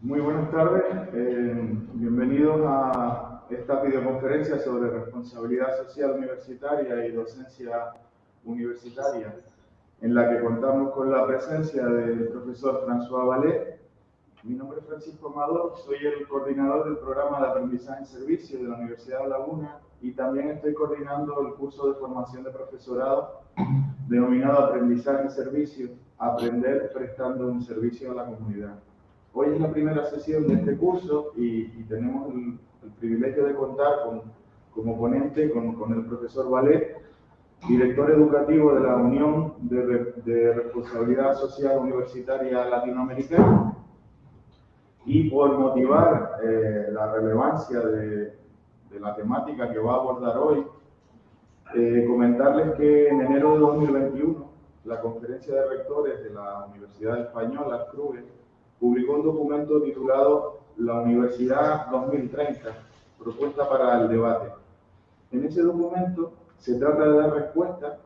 Muy buenas tardes, eh, bienvenidos a esta videoconferencia sobre responsabilidad social universitaria y docencia universitaria, en la que contamos con la presencia del profesor François Ballet. Mi nombre es Francisco Amador, soy el coordinador del programa de aprendizaje en servicio de la Universidad de Laguna y también estoy coordinando el curso de formación de profesorado denominado Aprendizaje en Servicio, Aprender prestando un servicio a la comunidad. Hoy es la primera sesión de este curso y, tenemos el, privilegio de contar con, como ponente con, con, el profesor Valet, director educativo de la Unión de, de Responsabilidad Social Universitaria Latinoamericana. Y por motivar eh, la relevancia de, de, la temática que va a abordar hoy, eh, comentarles que en enero de 2021 la Conferencia de Rectores de la Universidad Española, CRUE, publicó un documento titulado La Universidad 2030, propuesta para el debate. En ese documento se trata de dar respuesta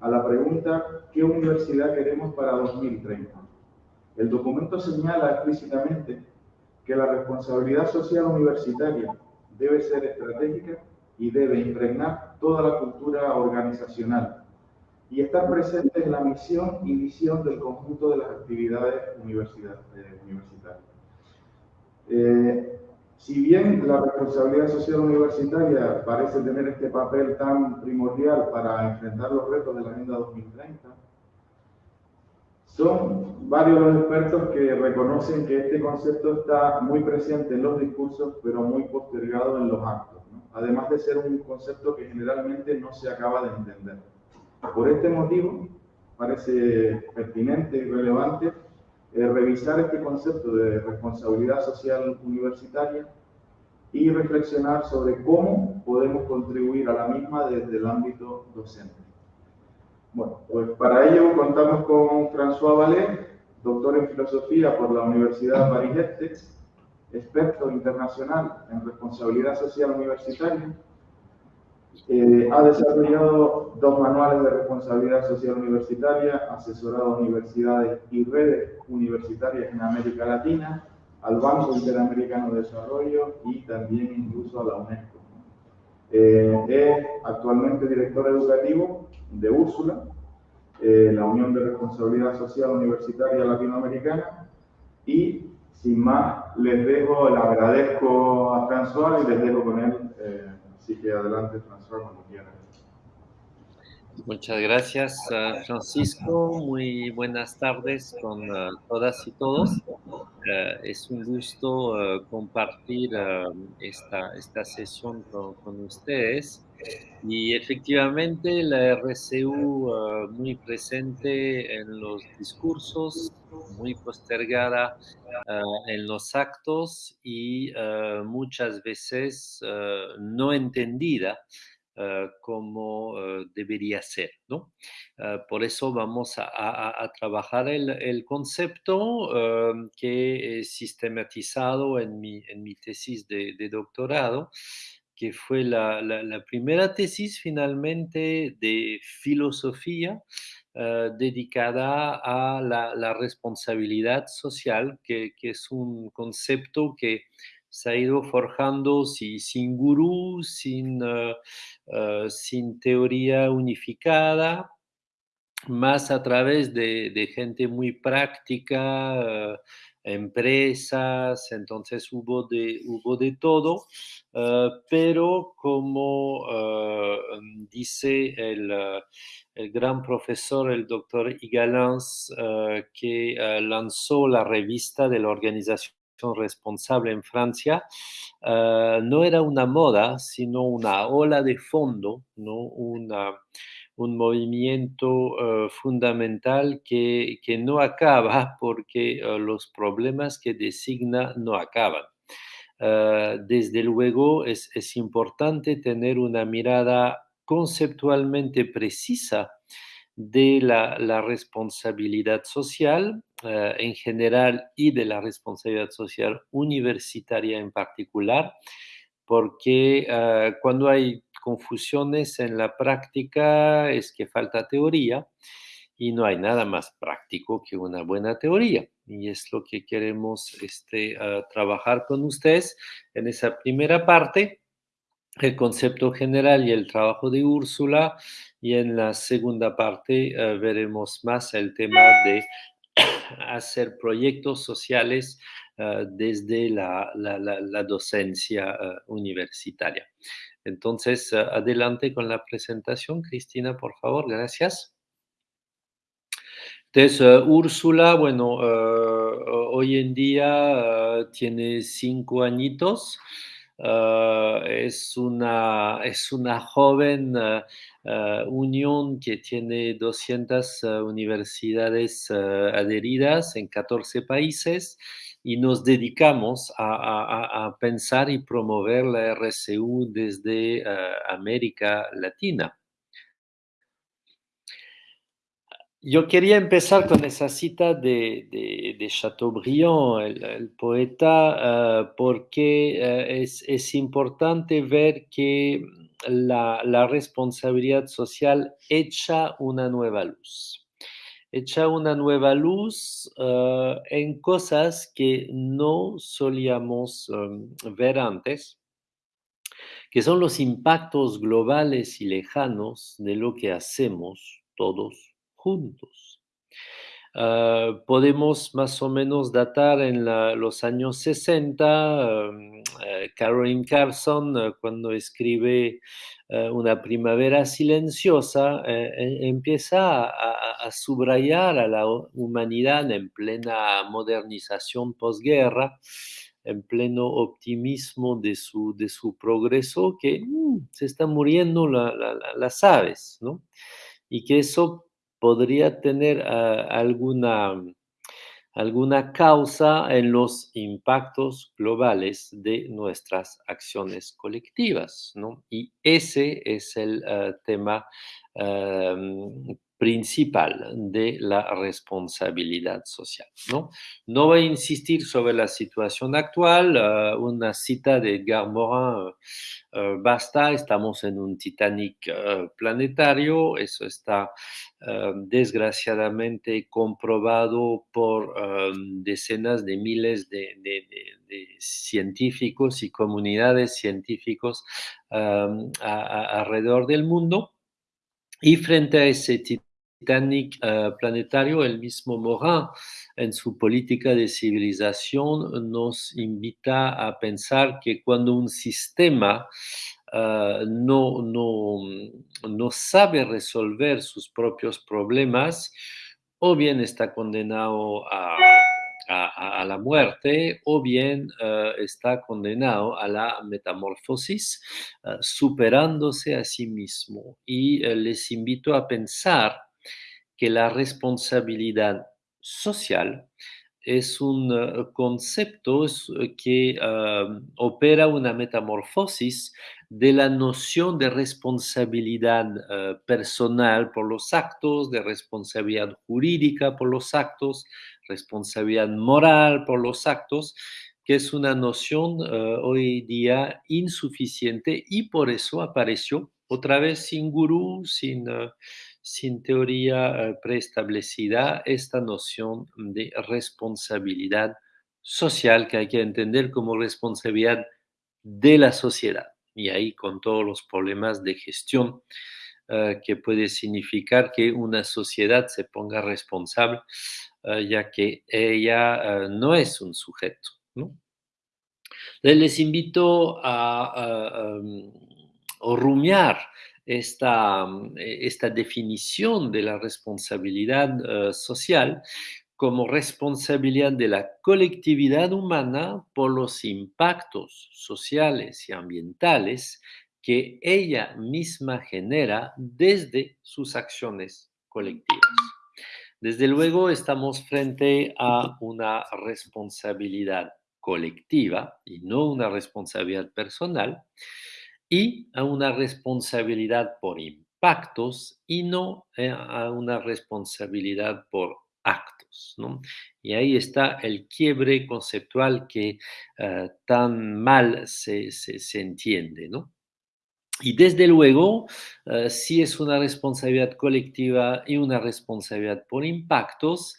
a la pregunta ¿qué universidad queremos para 2030? El documento señala explícitamente que la responsabilidad social universitaria debe ser estratégica y debe impregnar toda la cultura organizacional y estar presente en la misión y visión del conjunto de las actividades eh, universitarias. Eh, si bien la responsabilidad social universitaria parece tener este papel tan primordial para enfrentar los retos de la Agenda 2030, son varios los expertos que reconocen que este concepto está muy presente en los discursos, pero muy postergado en los actos, además de ser un concepto que generalmente no se acaba de entender. Por este motivo, parece pertinente y relevante eh, revisar este concepto de responsabilidad social universitaria y reflexionar sobre cómo podemos contribuir a la misma desde el ámbito docente. Bueno, pues para ello contamos con François Vallet, doctor en filosofía por la Universidad Paris-Este, experto internacional en responsabilidad social universitaria, eh, ha desarrollado dos manuales de responsabilidad social universitaria, asesorado a universidades y redes universitarias en América Latina, al Banco Interamericano de Desarrollo y también incluso a la UNESCO. Eh, es actualmente director educativo de Úrsula, eh, la Unión de Responsabilidad Social Universitaria Latinoamericana, y sin más les dejo, le agradezco a François y les dejo con él Así que adelante, François. Muchas gracias, uh, Francisco. Muy buenas tardes con uh, todas y todos. Uh, es un gusto compartir esta, esta sesión con, ustedes. Y efectivamente la RCU muy presente en los discursos, muy postergada en los actos y muchas veces no entendida como debería ser. ¿no? por eso vamos a, trabajar el, concepto que he sistematizado en mi, en mi tesis de doctorado que fue la, la, primera tesis finalmente de filosofía eh, dedicada a la, responsabilidad social, que, que, es un concepto que se ha ido forjando sin gurú, sin, eh, eh, sin teoría unificada, más a través de, de gente muy práctica empresas, entonces hubo de, hubo de todo, eh, pero como eh, dice el, eh, el, gran profesor, el doctor Igalans, que lanzó la revista de la organización responsable en Francia, no era una moda, sino una ola de fondo, ¿no? una, un movimiento eh, fundamental que, que, no acaba porque eh, los problemas que designa no acaban. Eh, desde luego es, es, importante tener una mirada conceptualmente precisa de la, la responsabilidad social en general y de la responsabilidad social universitaria en particular, porque cuando hay confusiones en la práctica es que falta teoría y no hay nada más práctico que una buena teoría. Y es lo que queremos este, ah, trabajar con ustedes en esa primera parte, el concepto general y el trabajo de Úrsula. Y en la segunda parte ah, veremos más el tema de hacer proyectos sociales ah, desde la, docencia universitaria. Entonces, adelante con la presentación, Cristina, por favor, gracias. Entonces, eh, Úrsula, bueno, eh, hoy en día eh, tiene cinco añitos. es, una, es una joven unión que tiene 200 universidades adheridas en 14 países y nos dedicamos a, pensar y promover la RCU desde América Latina. Yo quería empezar con esa cita de, Chateaubriand, el, poeta, eh, porque eh, es, importante ver que la, responsabilidad social echa una nueva luz. Echa una nueva luz eh, en cosas que no solíamos ver antes, que son los impactos globales y lejanos de lo que hacemos todos juntos. Ah, podemos más o menos datar en los años 60, um, eh, Caroline Carson, eh, cuando escribe eh, Una primavera silenciosa, empieza a, subrayar a la humanidad en plena modernización posguerra, en pleno optimismo de su, de su progreso, que mm, se están muriendo las aves, ¿no? Y que eso podría tener ah, alguna, alguna causa en los impactos globales de nuestras acciones colectivas, ¿no? Y ese es el ah, tema principal de la responsabilidad social. ¿no? voy a insistir sobre la situación actual, ah, una cita de Edgar Morin basta, estamos en un Titanic planetario, eso está desgraciadamente comprobado por decenas de miles de, científicos y comunidades científicos alrededor del mundo. Y frente a ese Titanic planetario, el mismo Morin, en su política de civilización, nos invita a pensar que cuando un sistema Ah, no, no, no sabe resolver sus propios problemas, o bien está condenado a, a, la muerte, o bien ah, está condenado a la metamorfosis, superándose a sí mismo. Y eh, les invito a pensar que la responsabilidad social es un concepto que opera una metamorfosis de la noción de responsabilidad eh, personal por los actos, de responsabilidad jurídica por los actos, responsabilidad moral por los actos, que es una noción eh, hoy día insuficiente y por eso apareció otra vez sin gurú, sin, eh, sin teoría preestablecida, esta noción de responsabilidad social que hay que entender como responsabilidad de la sociedad y ahí con todos los problemas de gestión eh, que puede significar que una sociedad se ponga responsable, eh, ya que ella eh, no es un sujeto. Les invito a, rumiar esta, esta, definición de la responsabilidad social como responsabilidad de la colectividad humana por los impactos sociales y ambientales que ella misma genera desde sus acciones colectivas. Desde luego estamos frente a una responsabilidad colectiva y no una responsabilidad personal y a una responsabilidad por impactos y no eh, a una responsabilidad por actos. ¿no? Y ahí está el quiebre conceptual que eh, tan mal se, entiende. ¿no? Y desde luego, eh, si es una responsabilidad colectiva y una responsabilidad por impactos,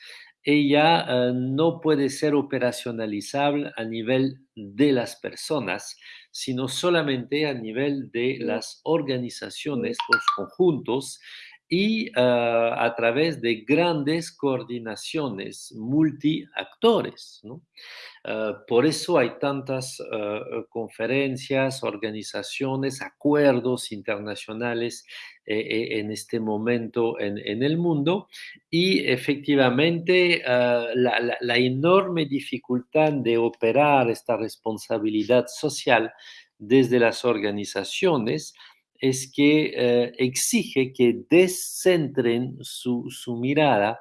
ella no puede ser operacionalizable a nivel de las personas, sino solamente a nivel de las organizaciones, los conjuntos y uh, a través de grandes coordinaciones multiactores. Uh, por eso hay tantas uh, conferencias, organizaciones, acuerdos internacionales eh, en este momento en, el mundo y efectivamente la enorme dificultad de operar esta responsabilidad social desde las organizaciones es que eh, exige que descentren su, su, mirada,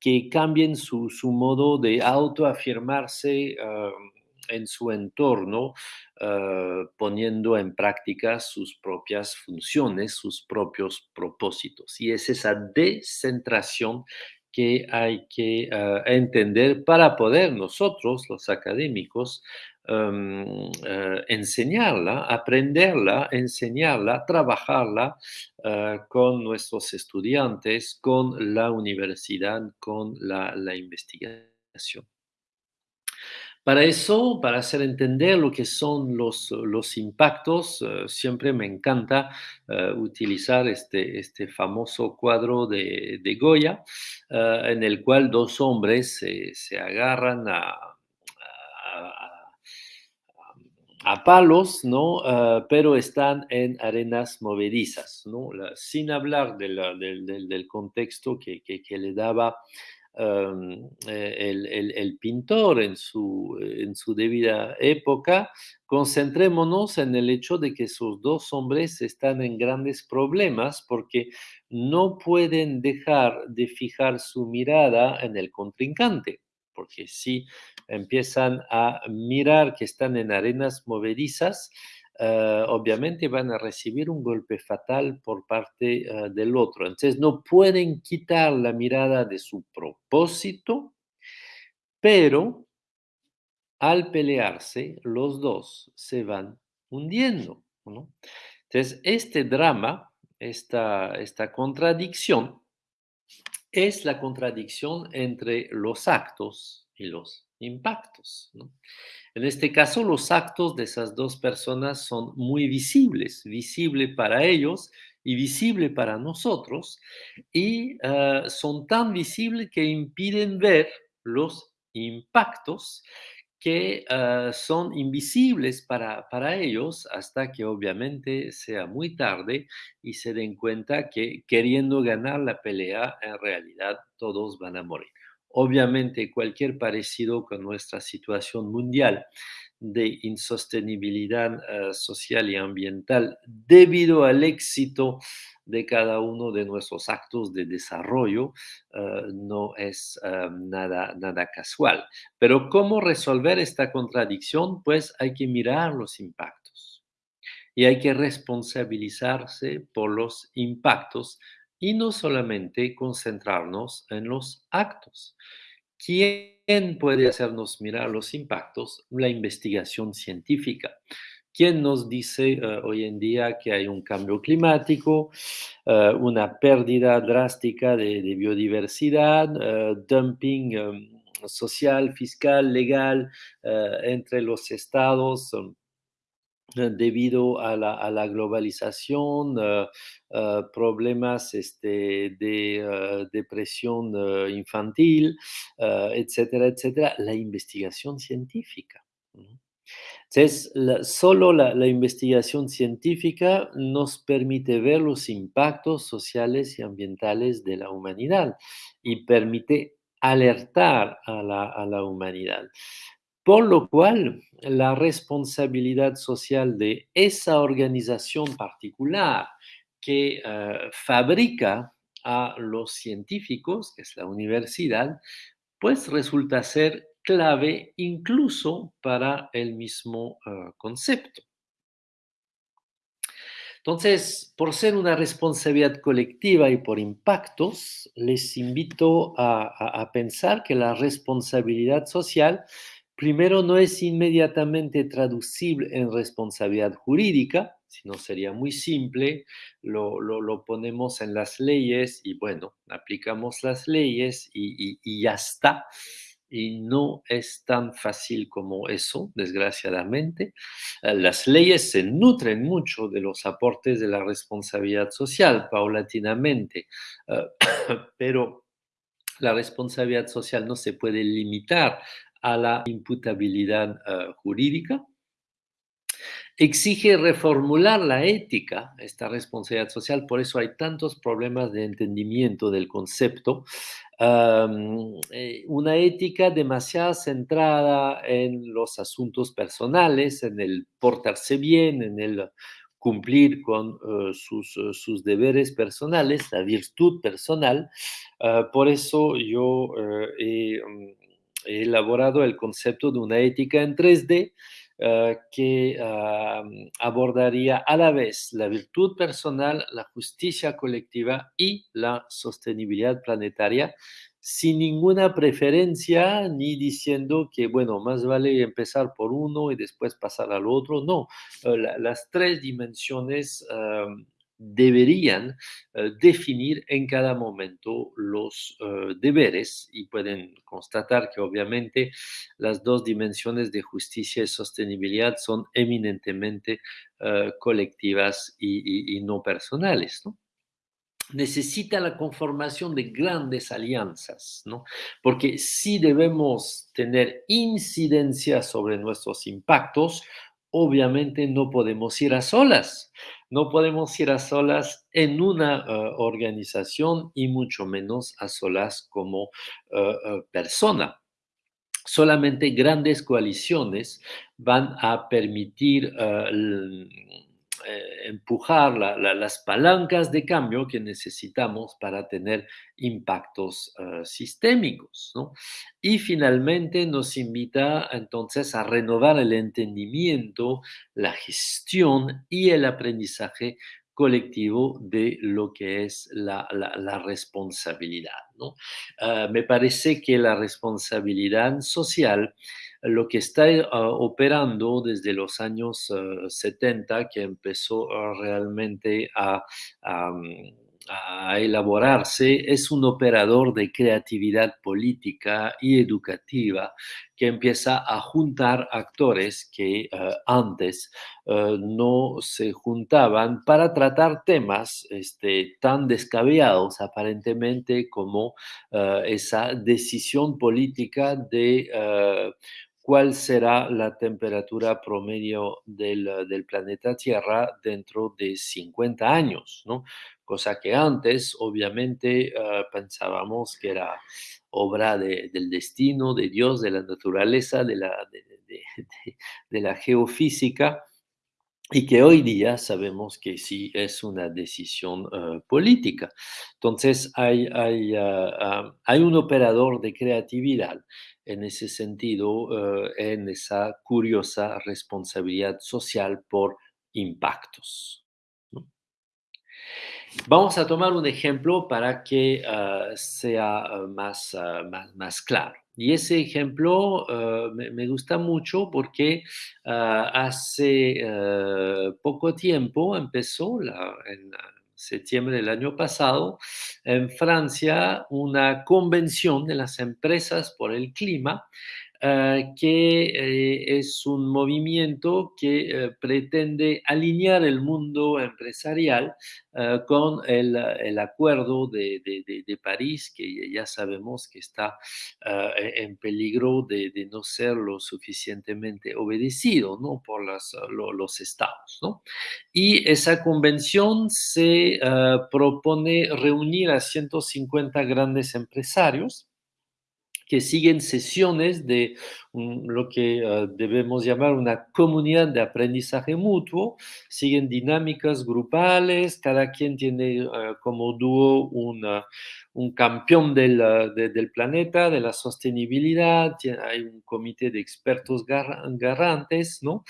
que cambien su, su modo de autoafirmarse uh, en su entorno, uh, poniendo en práctica sus propias funciones, sus propios propósitos. Y es esa descentración que hay que uh, entender para poder nosotros, los académicos, um, uh, enseñarla, aprenderla, enseñarla, trabajarla uh, con nuestros estudiantes, con la universidad, con la, investigación. Para eso, para hacer entender lo que son los, los impactos, uh, siempre me encanta utilizar este, este, famoso cuadro de, de Goya, en el cual dos hombres se, se agarran a palos, ¿no? Uh, pero están en arenas movedizas, ¿no? Sin hablar de la, del, contexto que, que, le daba el, el, el, pintor en su, en su debida época, concentrémonos en el hecho de que esos dos hombres están en grandes problemas porque no pueden dejar de fijar su mirada en el contrincante porque si empiezan a mirar que están en arenas movedizas, uh, obviamente van a recibir un golpe fatal por parte uh, del otro. Entonces no pueden quitar la mirada de su propósito, pero al pelearse, los dos se van hundiendo. Entonces, este drama, esta, esta contradicción, es la contradicción entre los actos y los impactos. En este caso, los actos de esas dos personas son muy visibles, visible para ellos y visible para nosotros, y uh, son tan visibles que impiden ver los impactos que uh, son invisibles para, para, ellos hasta que obviamente sea muy tarde y se den cuenta que queriendo ganar la pelea, en realidad todos van a morir. Obviamente cualquier parecido con nuestra situación mundial de insostenibilidad uh, social y ambiental debido al éxito de cada uno de nuestros actos de desarrollo uh, no es uh, nada, nada casual. Pero ¿cómo resolver esta contradicción? Pues hay que mirar los impactos y hay que responsabilizarse por los impactos y no solamente concentrarnos en los actos. ¿Quién puede hacernos mirar los impactos? La investigación científica. ¿Quién nos dice uh, hoy en día que hay un cambio climático, uh, una pérdida drástica de, biodiversidad, uh, dumping um, social, fiscal, legal entre los estados? Um, debido a la, globalización, problemas este, de depresión infantil, etcétera, etcétera, la investigación científica. Entonces, la, solo la, investigación científica nos permite ver los impactos sociales y ambientales de la humanidad y permite alertar a la, a la humanidad. Por lo cual, la responsabilidad social de esa organización particular que uh, fabrica a los científicos, que es la universidad, pues resulta ser clave incluso para el mismo uh, concepto. Entonces, por ser una responsabilidad colectiva y por impactos, les invito a pensar que la responsabilidad social primero no es inmediatamente traducible en responsabilidad jurídica, si no sería muy simple, lo, lo, ponemos en las leyes y bueno, aplicamos las leyes y, y, ya está. Y no es tan fácil como eso, desgraciadamente. Eh, las leyes se nutren mucho de los aportes de la responsabilidad social, paulatinamente, eh, pero la responsabilidad social no se puede limitar a la imputabilidad eh, jurídica exige reformular la ética, esta responsabilidad social, por eso hay tantos problemas de entendimiento del concepto. Eh, una ética demasiado centrada en los asuntos personales, en el portarse bien, en el cumplir con eh, sus, eh, sus, deberes personales, la virtud personal. Ah, por eso yo he, mm, he elaborado el concepto de una ética en 3D eh, que abordaría a la vez la virtud personal, la justicia colectiva y la sostenibilidad planetaria sin ninguna preferencia ni diciendo que, bueno, más vale empezar por uno y después pasar al otro. No, eh, las tres dimensiones deberían eh, definir en cada momento los eh, deberes y pueden constatar que obviamente las dos dimensiones de justicia y sostenibilidad son eminentemente eh, colectivas y, no personales. ¿no? necesita la conformación de grandes alianzas, ¿no? Porque si debemos tener incidencia sobre nuestros impactos, obviamente no podemos ir a solas. No podemos ir a solas en una eh, organización y mucho menos a solas como eh, eh, persona. Solamente grandes coaliciones van a permitir eh, empujar las palancas de cambio que necesitamos para tener impactos eh, sistémicos. Y finalmente nos invita entonces a renovar el entendimiento, la gestión y el aprendizaje colectivo de lo que es la, responsabilidad. Ah, me parece que la responsabilidad social lo que está eh, operando desde los años 70, eh, que empezó eh, realmente a, elaborarse, es un operador de creatividad política y educativa que empieza a juntar actores que antes no se juntaban para tratar temas este, tan descabellados aparentemente como esa decisión política de cuál será la temperatura promedio del, planeta Tierra dentro de 50 años, ¿no? Cosa que antes, obviamente, ah, pensábamos que era obra del destino, de Dios, de la naturaleza, de la, de, la geofísica, y que hoy día sabemos que sí es una decisión ah, política. Entonces, hay, hay, ah, hay un operador de creatividad en ese sentido, eh, en esa curiosa responsabilidad social por impactos. Vamos a tomar un ejemplo para que ah, sea ah, más, ah, más, más, claro. Y ese ejemplo me, gusta mucho porque hace poco tiempo empezó en, septiembre del año pasado, en Francia, una convención de las empresas por el clima eh, que eh, es un movimiento que eh, pretende alinear el mundo empresarial con el, el acuerdo de, de, París, que ya sabemos que está en peligro de, de, no ser lo suficientemente obedecido ¿no? por las, los estados. ¿no? Y esa convención se propone reunir a 150 grandes empresarios que siguen sesiones de lo que ah, debemos llamar una comunidad de aprendizaje mutuo, siguen dinámicas grupales, cada quien tiene ah, como dúo un campeón del, ah, del, planeta, de la sostenibilidad, hay un comité de expertos garantes, ¿no?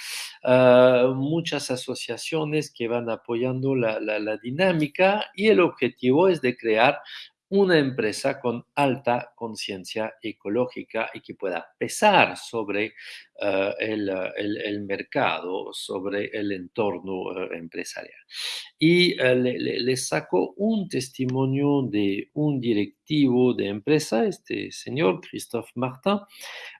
muchas asociaciones que van apoyando la, la, la dinámica y el objetivo es de crear una empresa con alta conciencia ecológica y que pueda pesar sobre eh, el, mercado, sobre el entorno eh, empresarial. Y le, le, saco un testimonio de un directivo de empresa, este señor Christophe Martin,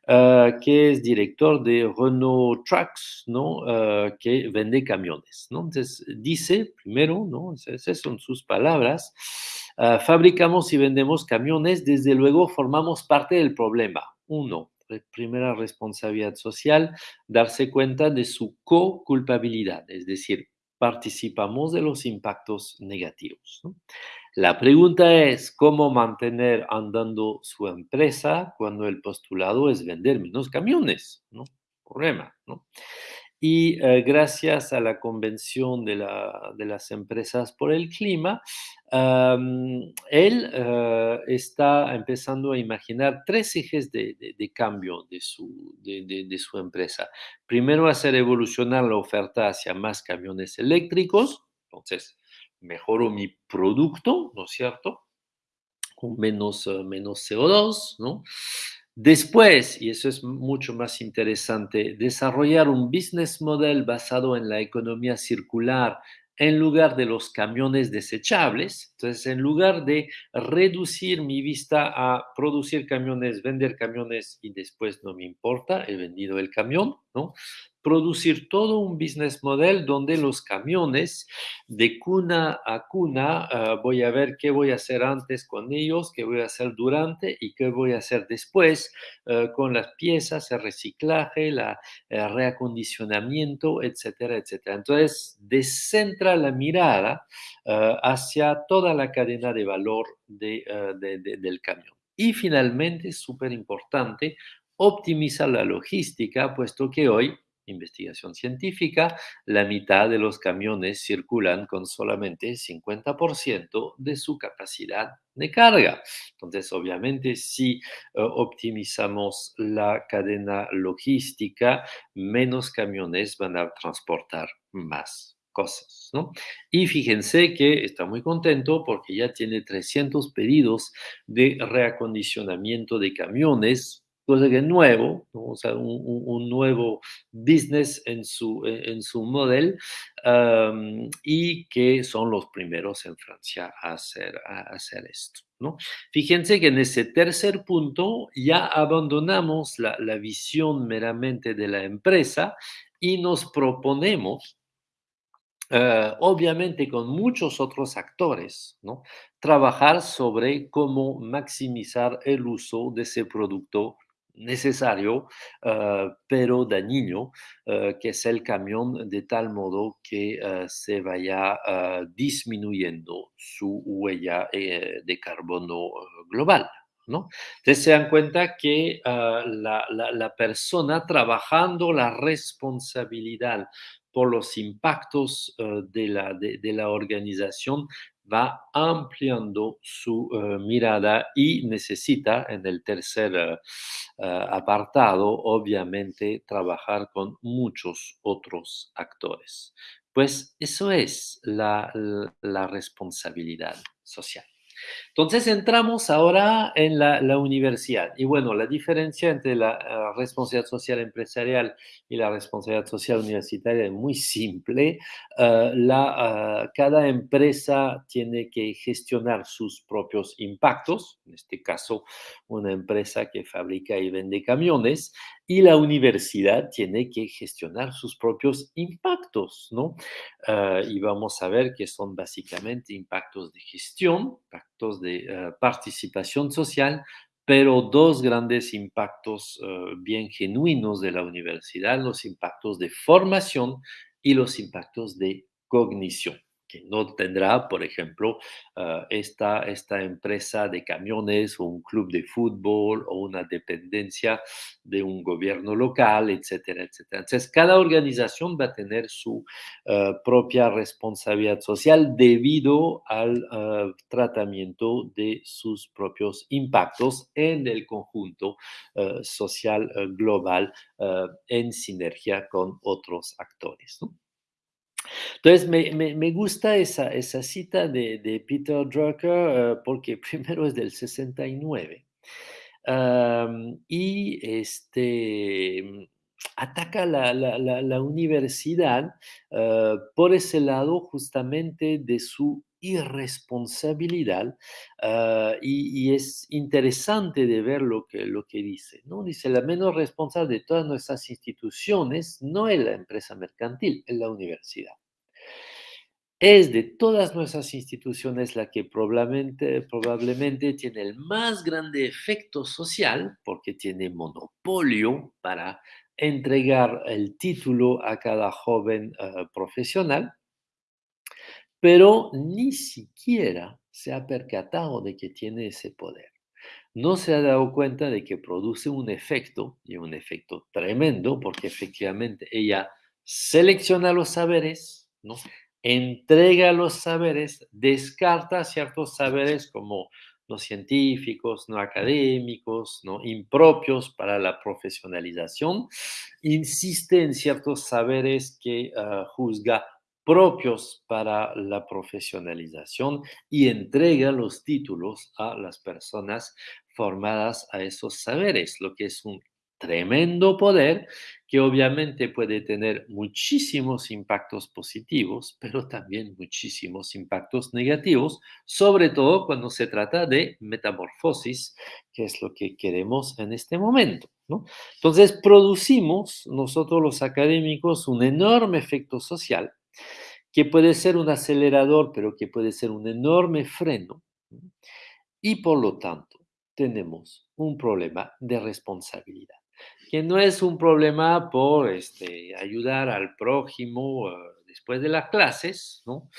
eh, que es director de Renault Trucks, ¿no? Eh, que vende camiones. Entonces, dice, primero, ¿no? Esas son sus palabras, eh, fabricamos y vendemos camiones, desde luego formamos parte del problema. Uno, primera responsabilidad social, darse cuenta de su co-culpabilidad, es decir, participamos de los impactos negativos. La pregunta es cómo mantener andando su empresa cuando el postulado es vender menos camiones, ¿no? Problema, ¿no? Y eh, gracias a la Convención de, las Empresas por el Clima, él eh, está empezando a imaginar tres ejes de, cambio de su, empresa. Primero, hacer evolucionar la oferta hacia más camiones eléctricos. Entonces, mejoro mi producto, ¿no es cierto? Con menos, eh, menos CO2, ¿no? Después, y eso es mucho más interesante, desarrollar un business model basado en la economía circular en lugar de los camiones desechables. Entonces, en lugar de reducir mi vista a producir camiones, vender camiones y después no me importa, he vendido el camión, ¿no? Producir todo un business model donde los camiones de cuna a cuna ah, voy a ver qué voy a hacer antes con ellos, qué voy a hacer durante y qué voy a hacer después ah, con las piezas, el reciclaje, el reacondicionamiento, etcétera, etcétera. Entonces, descentra la mirada ah, hacia toda la cadena de valor del camión. Y finalmente, súper importante, optimizar la logística, puesto que hoy investigación científica, la mitad de los camiones circulan con solamente 50% de su capacidad de carga. Entonces, obviamente, si eh, optimizamos la cadena logística, menos camiones van a transportar más cosas, ¿no? Y fíjense que está muy contento porque ya tiene 300 pedidos de reacondicionamiento de camiones cosa que es nuevo, o sea, un, nuevo business en su, en su modelo y que son los primeros en Francia a hacer, a hacer esto. ¿no? Fíjense que en ese tercer punto ya abandonamos la, la visión meramente de la empresa y nos proponemos Uh, obviamente con muchos otros actores, ¿no? trabajar sobre cómo maximizar el uso de ese producto necesario, ah, pero dañino, ah, que es el camión, de tal modo que ah, se vaya disminuyendo su huella eh, de carbono global. ¿No? Entonces se dan cuenta que la, la, persona trabajando la responsabilidad por los impactos de, la, de, la organización va ampliando su eh, mirada y necesita en el tercer eh, eh, apartado, obviamente, trabajar con muchos otros actores. Pues eso es la responsabilidad social. Entonces entramos ahora en la, universidad. Y bueno, la diferencia entre la eh, responsabilidad social empresarial y la responsabilidad social universitaria es muy simple. Eh, la, eh, cada empresa tiene que gestionar sus propios impactos, en este caso una empresa que fabrica y vende camiones, y la universidad tiene que gestionar sus propios impactos, ¿no? Ah, y vamos a ver que son básicamente impactos de gestión, impactos de ah, participación social, pero dos grandes impactos ah, bien genuinos de la universidad, los impactos de formación y los impactos de cognición que no tendrá, por ejemplo, ah, esta, esta empresa de camiones o un club de fútbol o una dependencia de un gobierno local, etcétera, etcétera. Entonces, cada organización va a tener su ah, propia responsabilidad social debido al ah, tratamiento de sus propios impactos en el conjunto social global en sinergia con otros actores. Entonces, me, me- gusta esa, esa cita de, Peter Drucker eh, porque primero es del 69 am, y este, ataca la- la universidad eh, por ese lado justamente de su irresponsabilidad ah, y, es interesante de ver lo que, lo que dice, ¿no? Dice, la menos responsable de todas nuestras instituciones no es la empresa mercantil, es la universidad. Es de todas nuestras instituciones la que probablemente, probablemente tiene el más grande efecto social porque tiene monopolio para entregar el título a cada joven eh, profesional, pero ni siquiera se ha percatado de que tiene ese poder. No se ha dado cuenta de que produce un efecto, y un efecto tremendo, porque efectivamente ella selecciona los saberes, ¿no? entrega los saberes, descarta ciertos saberes como no científicos, no académicos, no impropios para la profesionalización, insiste en ciertos saberes que uh, juzga propios para la profesionalización y entrega los títulos a las personas formadas a esos saberes, lo que es un tremendo poder que obviamente puede tener muchísimos impactos positivos, pero también muchísimos impactos negativos, sobre todo cuando se trata de metamorfosis, que es lo que queremos en este momento. ¿no? Entonces, producimos nosotros los académicos un enorme efecto social que puede ser un acelerador, pero que puede ser un enorme freno. Y por lo tanto, tenemos un problema de responsabilidad, que no es un problema por este, ayudar al prójimo uh, después de las clases, ¿no?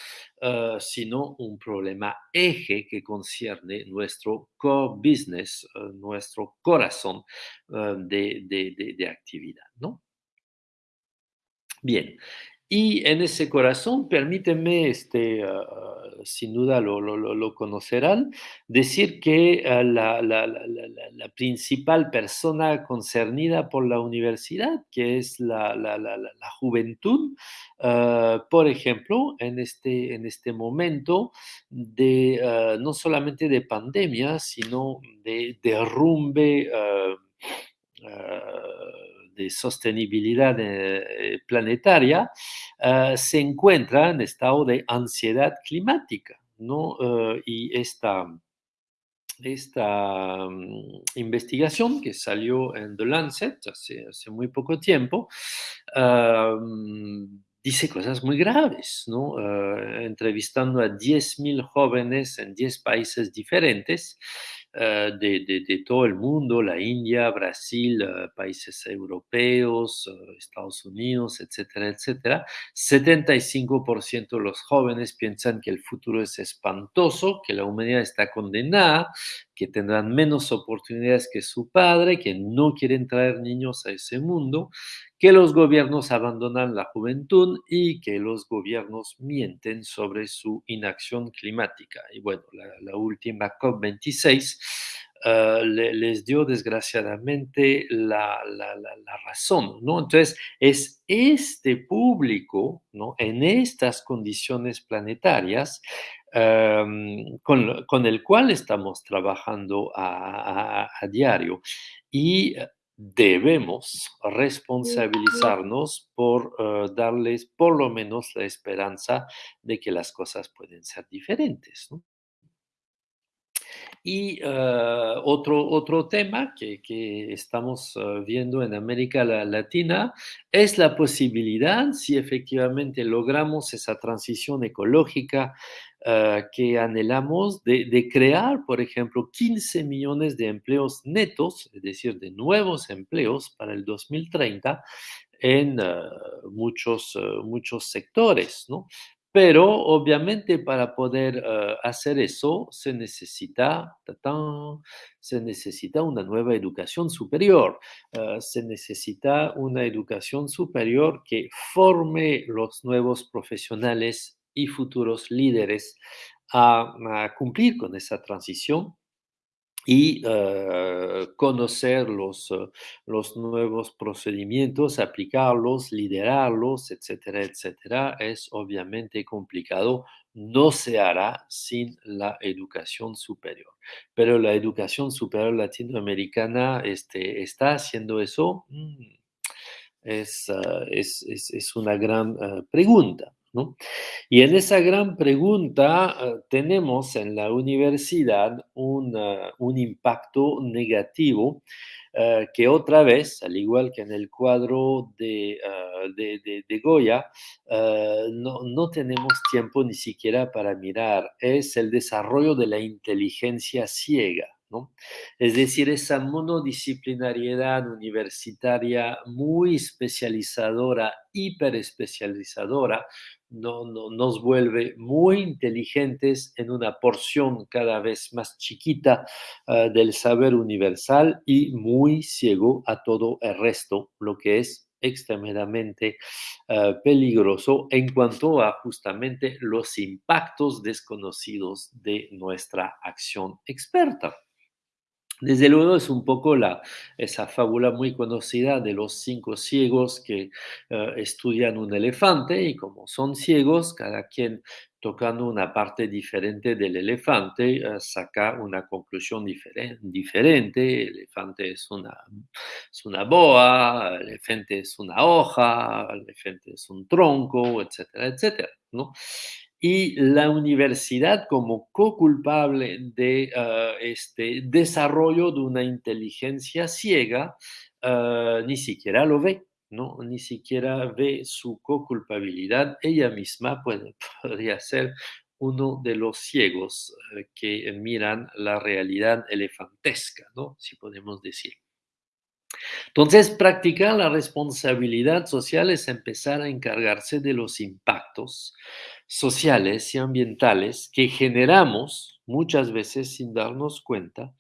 Uh, sino un problema eje que concierne nuestro core business, uh, nuestro corazón de, de, de, de actividad, ¿no? Bien, y en ese corazón, permíteme, este, uh, sin duda lo, lo, lo, conocerán, decir que uh, la, la, la, principal persona concernida por la universidad, que es la, juventud, por ejemplo, en este, en este momento de no solamente de pandemia, sino de derrumbe de sostenibilidad eh, planetaria, uh, se encuentra en estado de ansiedad climática, ¿no? Y esta, esta um, investigación que salió en The Lancet hace, hace muy poco tiempo, uh, dice cosas muy graves, ¿no? entrevistando a 10.000 jóvenes en 10 países diferentes, de, de, de, todo el mundo, la India, Brasil, uh, países europeos, uh, Estados Unidos, etcétera, etcétera. 75% de los jóvenes piensan que el futuro es espantoso, que la humanidad está condenada, que tendrán menos oportunidades que su padre, que no quieren traer niños a ese mundo, que los gobiernos abandonan la juventud y que los gobiernos mienten sobre su inacción climática. Y bueno, la, última COP26 uh, le, les dio desgraciadamente la, la, la, razón, ¿no? Entonces, es este público, ¿no? En estas condiciones planetarias, con, con, el cual estamos trabajando a, a, a diario. Y debemos responsabilizarnos por uh, darles por lo menos la esperanza de que las cosas pueden ser diferentes. ¿no? Y uh, otro, otro tema que, que estamos uh, viendo en América Latina es la posibilidad, si efectivamente logramos esa transición ecológica uh, que anhelamos, de, crear, por ejemplo, 15 millones de empleos netos, es decir, de nuevos empleos para el 2030 en muchos, muchos sectores, ¿no? Pero obviamente para poder hacer eso se necesita, tatán, se necesita una nueva educación superior, se necesita una educación superior que forme los nuevos profesionales y futuros líderes a, cumplir con esa transición y uh, conocer los, uh, los, nuevos procedimientos, aplicarlos, liderarlos, etcétera, etcétera, es obviamente complicado. No se hará sin la educación superior. Pero la educación superior latinoamericana este, está haciendo eso. Mm, es, uh, es, es, es, una gran pregunta. Y en esa gran pregunta uh, tenemos en la universidad un, un impacto negativo uh, que otra vez, al igual que en el cuadro de, de, de, de Goya, no, no tenemos tiempo ni siquiera para mirar, es el desarrollo de la inteligencia ciega. Es decir, esa monodisciplinariedad universitaria muy especializadora, hiperespecializadora, no, no, nos vuelve muy inteligentes en una porción cada vez más chiquita uh, del saber universal y muy ciego a todo el resto, lo que es extremadamente uh, peligroso en cuanto a justamente los impactos desconocidos de nuestra acción experta. Desde luego es un poco la, esa fábula muy conocida de los cinco ciegos que uh, estudian un elefante y como son ciegos, cada quien tocando una parte diferente del elefante uh, saca una conclusión diferen diferente. El elefante es una, es una boa, el elefante es una hoja, el elefante es un tronco, etcétera, etcétera. ¿no? Y la universidad como co-culpable de uh, este desarrollo de una inteligencia ciega uh, ni siquiera lo ve, ¿no? Ni siquiera ve su co-culpabilidad. Ella misma puede, podría ser uno de los ciegos uh, que miran la realidad elefantesca, ¿no? Si podemos decir. Entonces, practicar la responsabilidad social es empezar a encargarse de los impactos sociales y ambientales que generamos muchas veces sin darnos cuenta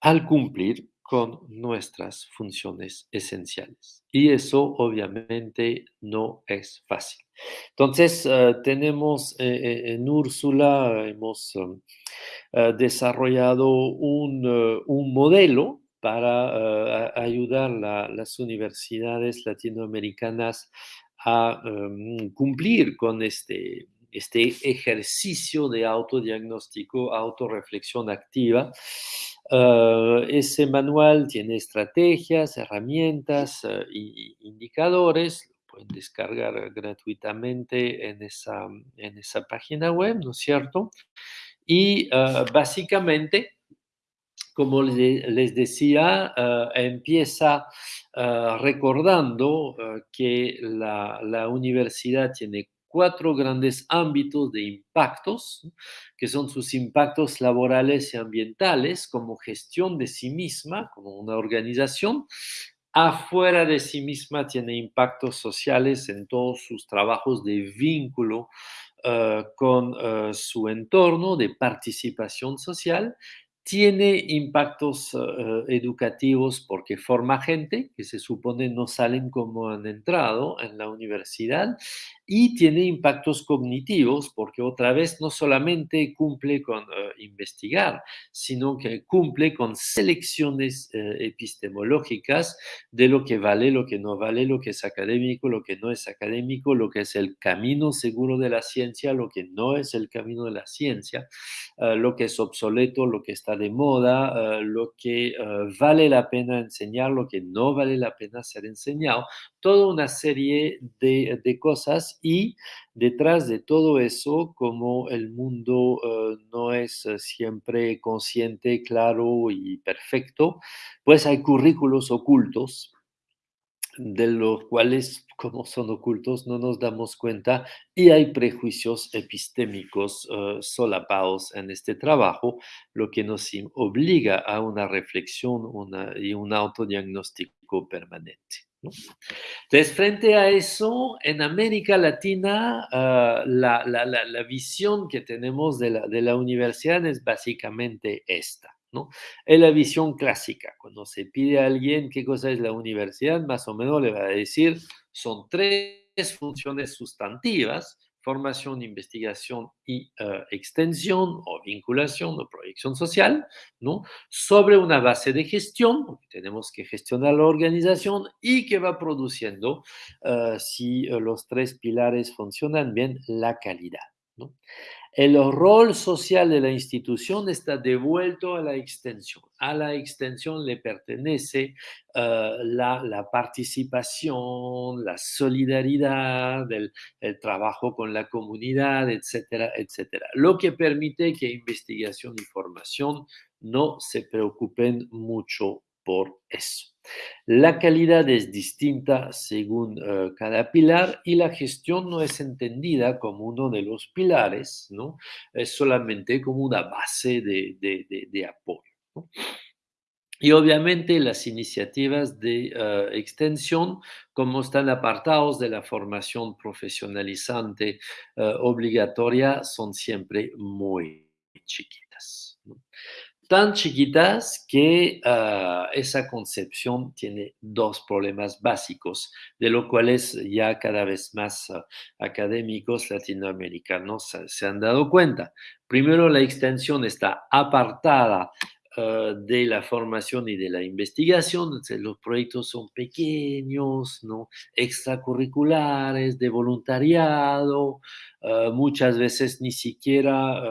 al cumplir con nuestras funciones esenciales. Y eso obviamente no es fácil. Entonces, uh, tenemos eh, en Úrsula, hemos desarrollado un, un modelo para uh, ayudar a las universidades latinoamericanas a um, cumplir con este, este ejercicio de autodiagnóstico, autorreflexión activa. Uh, ese manual tiene estrategias, herramientas uh, y indicadores, pueden descargar gratuitamente en esa, en esa página web, ¿no es cierto? Y básicamente como les decía, uh, empieza uh, recordando uh, que la, la, universidad tiene cuatro grandes ámbitos de impactos, que son sus impactos laborales y ambientales, como gestión de sí misma, como una organización. Afuera de sí misma tiene impactos sociales en todos sus trabajos de vínculo con su entorno, de participación social tiene impactos uh, educativos porque forma gente que se supone no salen como han entrado en la universidad y tiene impactos cognitivos porque otra vez no solamente cumple con uh, investigar, sino que cumple con selecciones epistemológicas de lo que vale, lo que no vale, lo que es académico, lo que no es académico, lo que es el camino seguro de la ciencia, lo que no es el camino de la ciencia, lo que es obsoleto, lo que está de moda, lo que vale la pena enseñar, lo que no vale la pena ser enseñado, toda una serie de, de cosas y detrás de todo eso, como el mundo uh, no es siempre consciente, claro y perfecto, pues hay currículos ocultos de los cuales, como son ocultos, no nos damos cuenta y hay prejuicios epistémicos uh, solapados en este trabajo, lo que nos obliga a una reflexión una, y un autodiagnóstico permanente. Entonces, frente a eso, en América Latina, uh, la, la, la, la, visión que tenemos de la, de la universidad es básicamente esta. ¿No? Es la visión clásica. Cuando se pide a alguien qué cosa es la universidad, más o menos le va a decir, son tres funciones sustantivas, formación, investigación y uh, extensión o vinculación o proyección social, ¿no? Sobre una base de gestión, porque tenemos que gestionar la organización y que va produciendo, uh, si los tres pilares funcionan bien, la calidad. El rol social de la institución está devuelto a la extensión. A la extensión le pertenece uh, la, participación, la solidaridad, el, trabajo con la comunidad, etcétera, etcétera. Lo que permite que investigación y formación no se preocupen mucho por eso. La calidad es distinta según uh, cada pilar y la gestión no es entendida como uno de los pilares, ¿no? Es solamente como una base de, apoyo. Y obviamente las iniciativas de uh, extensión, como están apartados de la formación profesionalizante uh, obligatoria, son siempre muy chiquitas. Tan chiquitas que uh, esa concepción tiene dos problemas básicos, de lo cuales ya cada vez más uh, académicos latinoamericanos se han dado cuenta. Primero, la extensión está apartada de la formación y de la investigación, los proyectos son pequeños, ¿no? extracurriculares, de voluntariado, muchas veces ni siquiera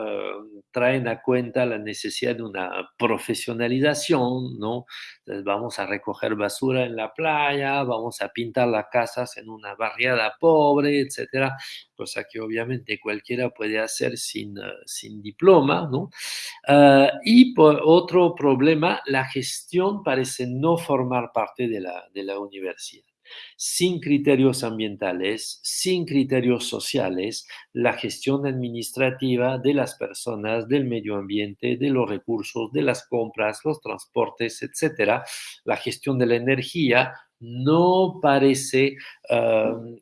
traen a cuenta la necesidad de una profesionalización, ¿no? Entonces vamos a recoger basura en la playa, vamos a pintar las casas en una barriada pobre, etcétera, cosa que obviamente cualquiera puede hacer sin, uh, sin diploma, ¿no? Y por otro problema, la gestión parece no formar parte de la, de la universidad sin criterios ambientales, sin criterios sociales, la gestión administrativa de las personas, del medio ambiente, de los recursos, de las compras, los transportes, etcétera, la gestión de la energía, no parece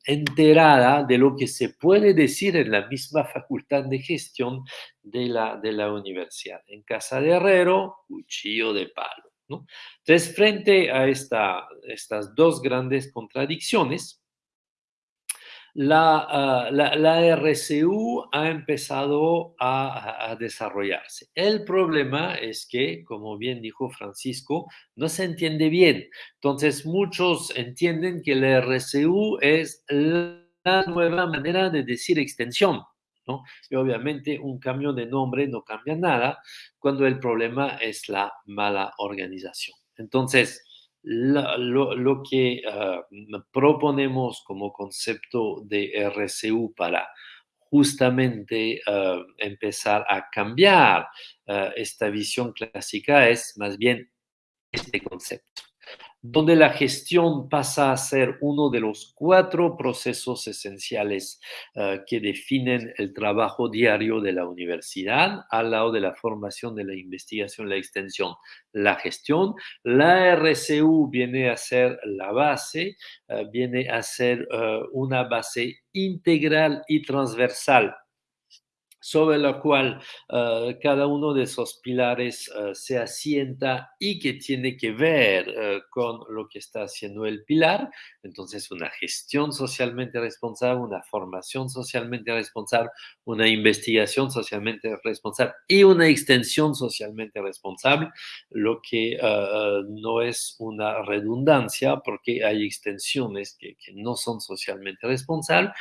enterada de lo que se puede decir en la misma facultad de gestión de la, de la universidad. En Casa de Herrero, cuchillo de palo. Entonces, frente a esta, estas dos grandes contradicciones, la, uh, la, RCU ha empezado a, a, desarrollarse. El problema es que, como bien dijo Francisco, no se entiende bien. Entonces, muchos entienden que la RCU es la nueva manera de decir extensión. Y obviamente un cambio de nombre no cambia nada cuando el problema es la mala organización. Entonces, lo, que uh, proponemos como concepto de RCU para justamente uh, empezar a cambiar uh, esta visión clásica es más bien este concepto donde la gestión pasa a ser uno de los cuatro procesos esenciales uh, que definen el trabajo diario de la universidad, al lado de la formación, de la investigación, la extensión, la gestión. La RCU viene a ser la base, uh, viene a ser uh, una base integral y transversal sobre la cual uh, cada uno de esos pilares uh, se asienta y que tiene que ver uh, con lo que está haciendo el pilar. Entonces, una gestión socialmente responsable, una formación socialmente responsable, una investigación socialmente responsable y una extensión socialmente responsable, lo que no es una redundancia porque hay extensiones que, que no son socialmente responsables.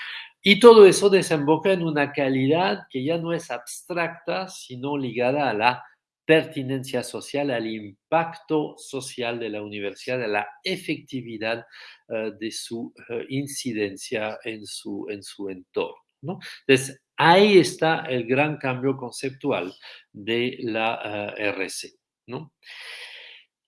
Y todo eso desemboca en una calidad que ya no es abstracta, sino ligada a la pertinencia social, al impacto social de la universidad, a la efectividad uh, de su uh, incidencia en su, en su entorno. ¿no? Entonces, ahí está el gran cambio conceptual de la uh, RC. ¿no?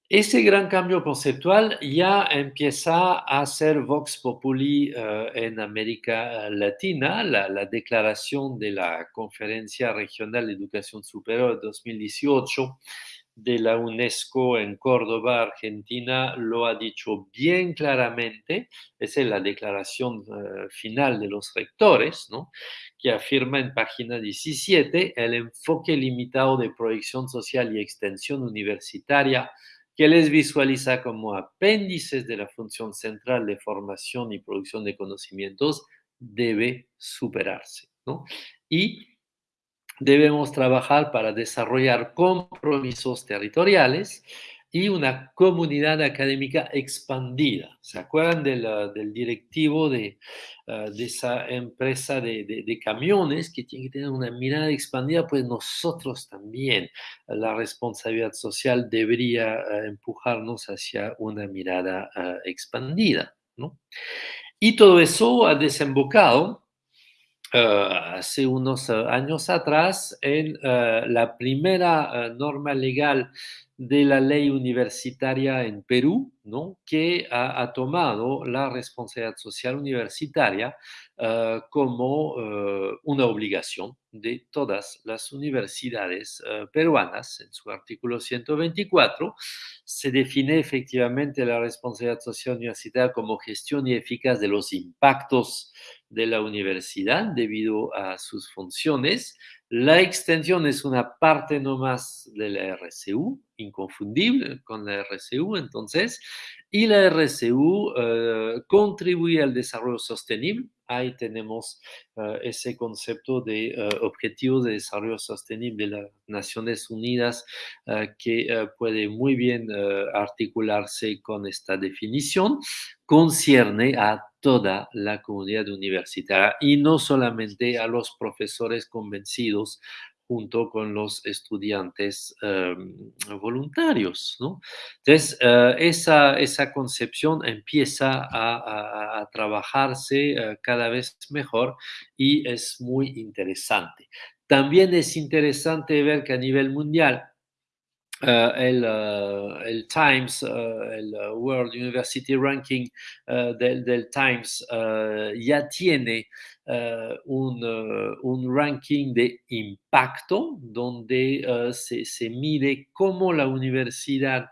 Ese gran cambio conceptual ya empieza a ser Vox Populi uh, en América Latina. La, la, declaración de la Conferencia Regional de Educación Superior 2018 de la UNESCO en Córdoba, Argentina, lo ha dicho bien claramente. Esa es la declaración uh, final de los rectores, ¿no? que afirma en página 17 el enfoque limitado de proyección social y extensión universitaria que les visualiza como apéndices de la función central de formación y producción de conocimientos, debe superarse. ¿no? Y debemos trabajar para desarrollar compromisos territoriales y una comunidad académica expandida. ¿Se acuerdan del, del directivo de, uh, de, esa empresa de, de, camiones que tiene que tener una mirada expandida? Pues nosotros también, la responsabilidad social debería uh, empujarnos hacia una mirada uh, expandida. ¿no? Y todo eso ha desembocado hace unos años atrás en la primera norma legal de la ley universitaria en Perú, ¿no? que ha, tomado la responsabilidad social universitaria uh, como uh, una obligación de todas las universidades uh, peruanas. En su artículo 124 se define efectivamente la responsabilidad social universitaria como gestión y eficaz de los impactos de la universidad debido a sus funciones, la extensión es una parte nomás de la RCU, inconfundible con la RCU, entonces, y la RCU uh, contribuye al desarrollo sostenible. Ahí tenemos uh, ese concepto de uh, Objetivos de Desarrollo Sostenible de las Naciones Unidas que puede muy bien articularse con esta definición. Concierne a toda la comunidad universitaria y no solamente a los profesores convencidos junto con los estudiantes um, voluntarios. Entonces, uh, esa, esa, concepción empieza a, trabajarse uh, cada vez mejor y es muy interesante. También es interesante ver que a nivel mundial el, uh, el, Times, uh, el World University Ranking del, Times ya tiene un, un, ranking de impacto donde se, se, mide cómo la universidad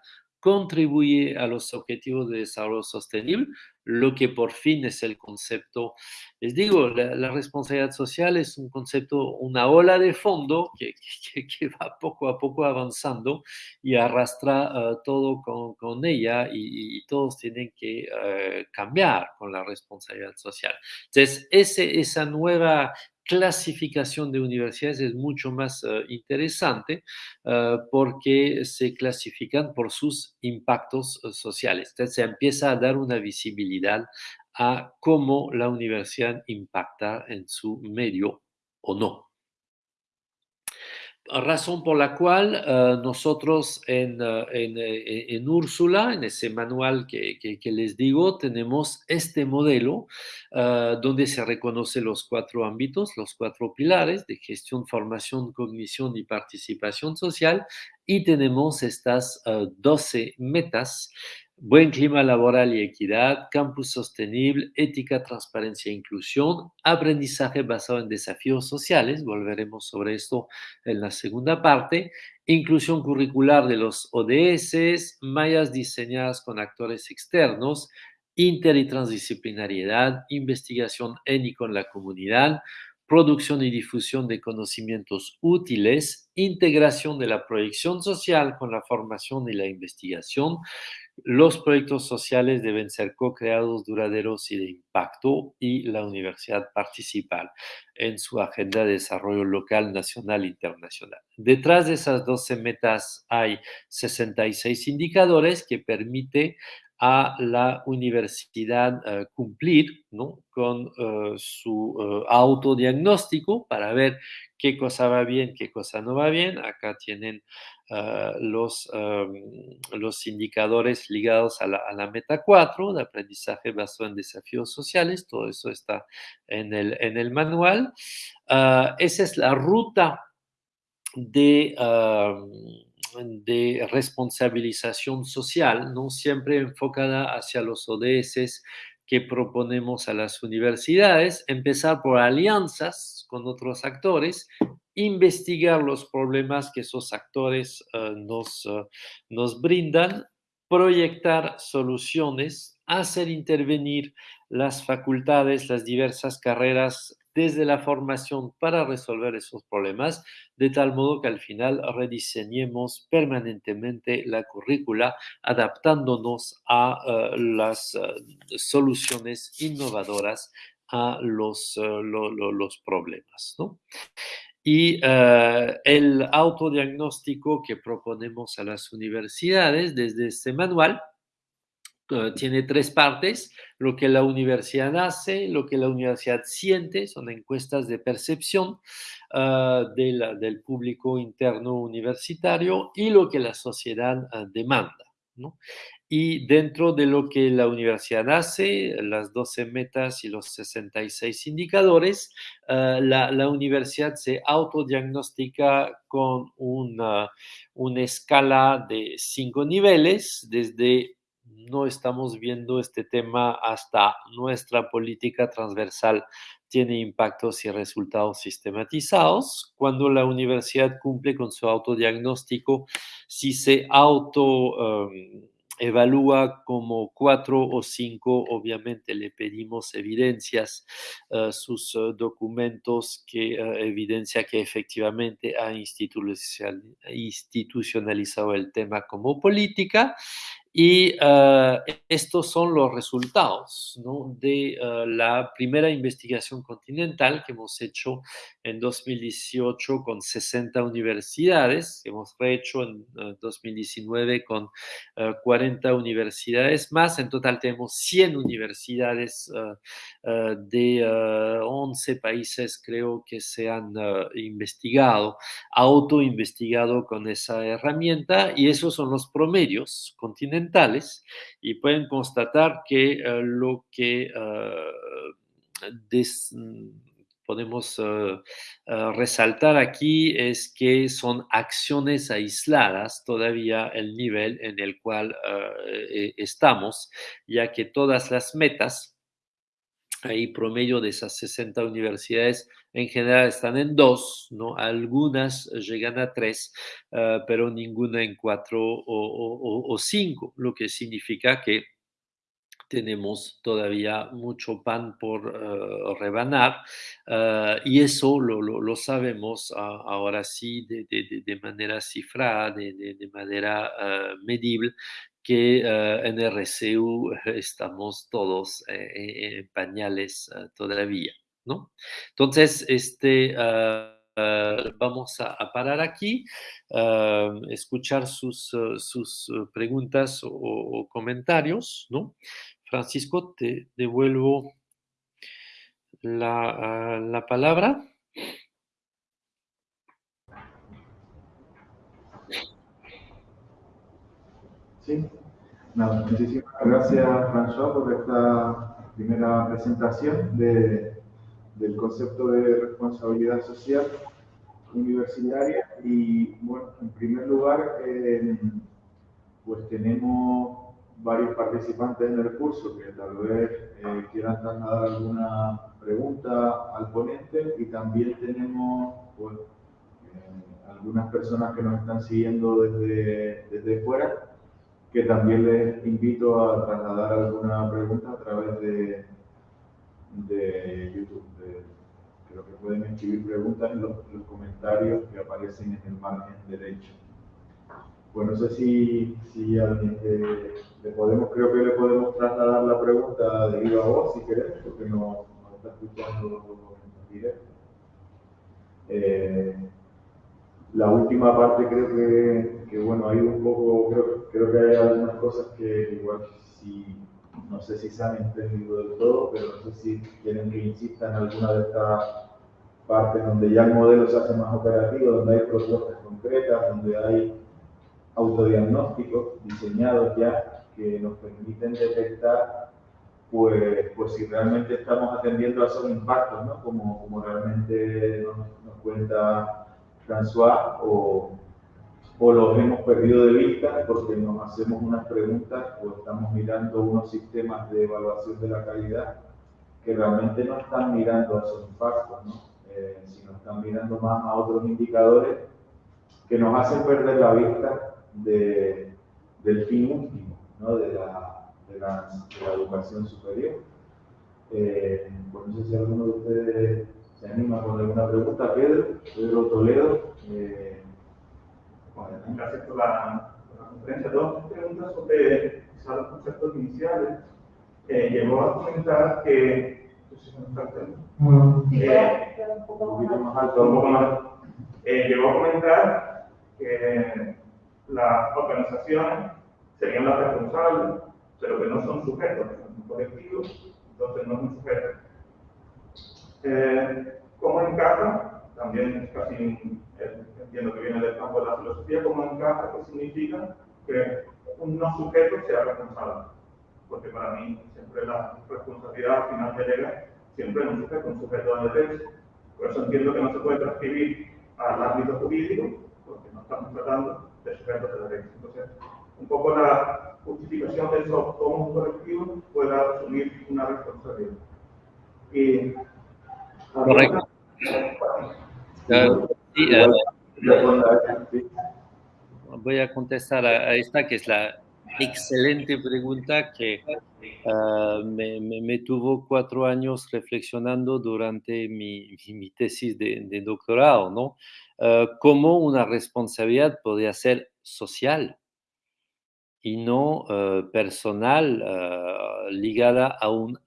contribuye a los objetivos de desarrollo sostenible, lo que por fin es el concepto. Les digo, la, responsabilidad social es un concepto, una ola de fondo que, va poco a poco avanzando y arrastra uh, todo con, con ella y, todos tienen que uh, cambiar con la responsabilidad social. Entonces, ese, esa nueva clasificación de universidades es mucho más uh, interesante uh, porque se clasifican por sus impactos uh, sociales. Entonces se empieza a dar una visibilidad a cómo la universidad impacta en su medio o no razón por la cual uh, nosotros en, uh, en, en, Úrsula, en ese manual que, que, les digo, tenemos este modelo donde se reconoce los cuatro ámbitos, los cuatro pilares de gestión, formación, cognición y participación social, y tenemos estas 12 metas Buen clima laboral y equidad, campus sostenible, ética, transparencia e inclusión, aprendizaje basado en desafíos sociales, volveremos sobre esto en la segunda parte, inclusión curricular de los ODS, mallas diseñadas con actores externos, inter y transdisciplinariedad, investigación en y con la comunidad, producción y difusión de conocimientos útiles, integración de la proyección social con la formación y la investigación, los proyectos sociales deben ser co-creados, duraderos y de impacto y la universidad participa en su agenda de desarrollo local, nacional e internacional. Detrás de esas 12 metas hay 66 indicadores que permite a la universidad uh, cumplir con uh, su uh, autodiagnóstico para ver qué cosa va bien, qué cosa no va bien. Acá tienen los, um, los indicadores ligados a la, meta 4, de aprendizaje basado en desafíos sociales. Todo eso está en el, en el manual. esa es la ruta de um, de responsabilización social, no siempre enfocada hacia los ODS que proponemos a las universidades, empezar por alianzas con otros actores, investigar los problemas que esos actores uh, nos, uh, nos brindan, proyectar soluciones, hacer intervenir las facultades, las diversas carreras desde la formación para resolver esos problemas, de tal modo que al final rediseñemos permanentemente la currícula adaptándonos a uh, las uh, soluciones innovadoras a los, los problemas. Y el autodiagnóstico que proponemos a las universidades desde este manual tiene tres partes, lo que la universidad hace, lo que la universidad siente, son encuestas de percepción ah, del público interno universitario y lo que la sociedad ah, demanda. Y dentro de lo que la universidad hace, las 12 metas y los 66 indicadores, ah, la, universidad se autodiagnostica con una, una escala de cinco niveles, desde no estamos viendo este tema hasta nuestra política transversal tiene impactos y resultados sistematizados. Cuando la universidad cumple con su autodiagnóstico, si se auto... Em, evalúa como cuatro o cinco, obviamente le pedimos evidencias, eh, sus eh, documentos que eh, evidencia que efectivamente ha institucionalizado el tema como política y uh, estos son los resultados de uh, la primera investigación continental que hemos hecho en 2018 con 60 universidades, que hemos hecho en uh, 2019 con 40 universidades más. En total tenemos 100 universidades de 11 países, creo que se han investigado, autoinvestigado con esa herramienta y esos son los promedios continentales y pueden constatar que eh, lo que eh, podemos eh, resaltar aquí es que son acciones aisladas todavía el nivel en el cual estamos, ya que todas las metas Ahí promedio de esas 60 universidades en general están en dos, ¿no? Algunas llegan a tres, ah, pero ninguna en cuatro o, cinco, lo que significa que tenemos todavía mucho pan por ah, rebanar ah, y eso lo, sabemos ahora sí de, manera cifrada, de, manera medible que uh, en RCU estamos todos eh, en pañales uh, todavía, ¿no? Entonces, este, uh, vamos a, a, parar aquí, escuchar sus, sus preguntas o, o, comentarios, ¿no? Francisco, te devuelvo la, la palabra. Sí, muchísimas gracias François por esta primera presentación de, del concepto de responsabilidad social universitaria. Y bueno, en primer lugar eh, pues tenemos varios participantes en el curso que tal vez eh, quieran trasladar alguna pregunta al ponente. Y también tenemos eh, algunas personas que nos están siguiendo desde, desde fuera que también les invito a trasladar alguna pregunta a través de, de YouTube. creo que pueden escribir preguntas en los, comentarios que aparecen en el margen derecho. Pues no sé si, si alguien le podemos, creo que le podemos trasladar la pregunta de viva voz si querés, porque no, no está escuchando en directo. Eh, la última parte creo que, que, bueno, hay un poco, creo, creo, que hay algunas cosas que igual si, no sé si se han entendido del todo, pero no sé si quieren que insista en alguna de estas partes donde ya el modelo se hace más operativo, donde hay propuestas concretas, donde hay autodiagnósticos diseñados ya que nos permiten detectar pues, pues si realmente estamos atendiendo a esos impactos, ¿no? como, como realmente nos, nos cuenta François o, o los hemos perdido de vista porque nos hacemos unas preguntas o estamos mirando unos sistemas de evaluación de la calidad que realmente no están mirando a esos impactos, ¿no? Eh, sino están mirando más a otros indicadores que nos hacen perder la vista de, del fin último ¿no? de, la, de, la, educación superior. Eh, pues no sé si alguno de ustedes se anima con alguna pregunta, Pedro, Pedro Toledo. Eh, bueno, gracias por la, conferencia. Dos preguntas sobre los conceptos iniciales. Eh, llegó a comentar que Eh, un poquito más alto, un poco más. Eh, llegó a comentar que las organizaciones serían las responsables, pero que no son sujetos, son colectivos, entonces no son sujetos. Eh, ¿Cómo encaja? También casi entiendo que viene del campo de la filosofía, ¿cómo encaja? ¿Qué significa que un no sujeto sea responsable? Porque para mí siempre la responsabilidad al final delega siempre en un sujeto, un sujeto de derecho. Por eso entiendo que no se puede transcribir al ámbito jurídico, porque no estamos tratando de sujetos de derecho. Entonces, un poco la justificación de eso, cómo un colectivo pueda asumir una responsabilidad. Y, Voy a contestar a, esta, que es la excelente pregunta que ah, me, tuvo cuatro años reflexionando durante mi, mi tesis de, doctorado, ¿no? Uh, cómo una responsabilidad podría ser social y no ah, personal ligada a un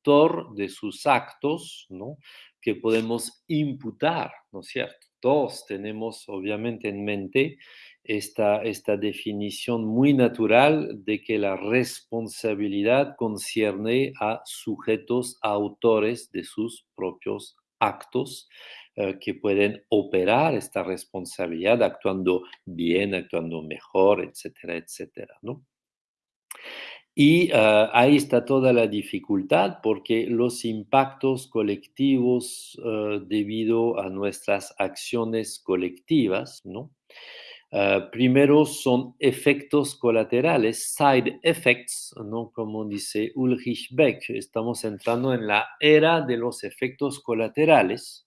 autor de sus actos, ¿no? Que podemos imputar, ¿no es cierto? Todos tenemos obviamente en mente esta, esta definición muy natural de que la responsabilidad concierne a sujetos, autores de sus propios actos eh, que pueden operar esta responsabilidad actuando bien, actuando mejor, etcétera, etcétera, ¿no? Y eh, ahí está toda la dificultad porque los impactos colectivos eh, debido a nuestras acciones colectivas, ¿no? Ah, primero son efectos colaterales, side effects, ¿no? como dice Ulrich Beck. Estamos entrando en la era de los efectos colaterales,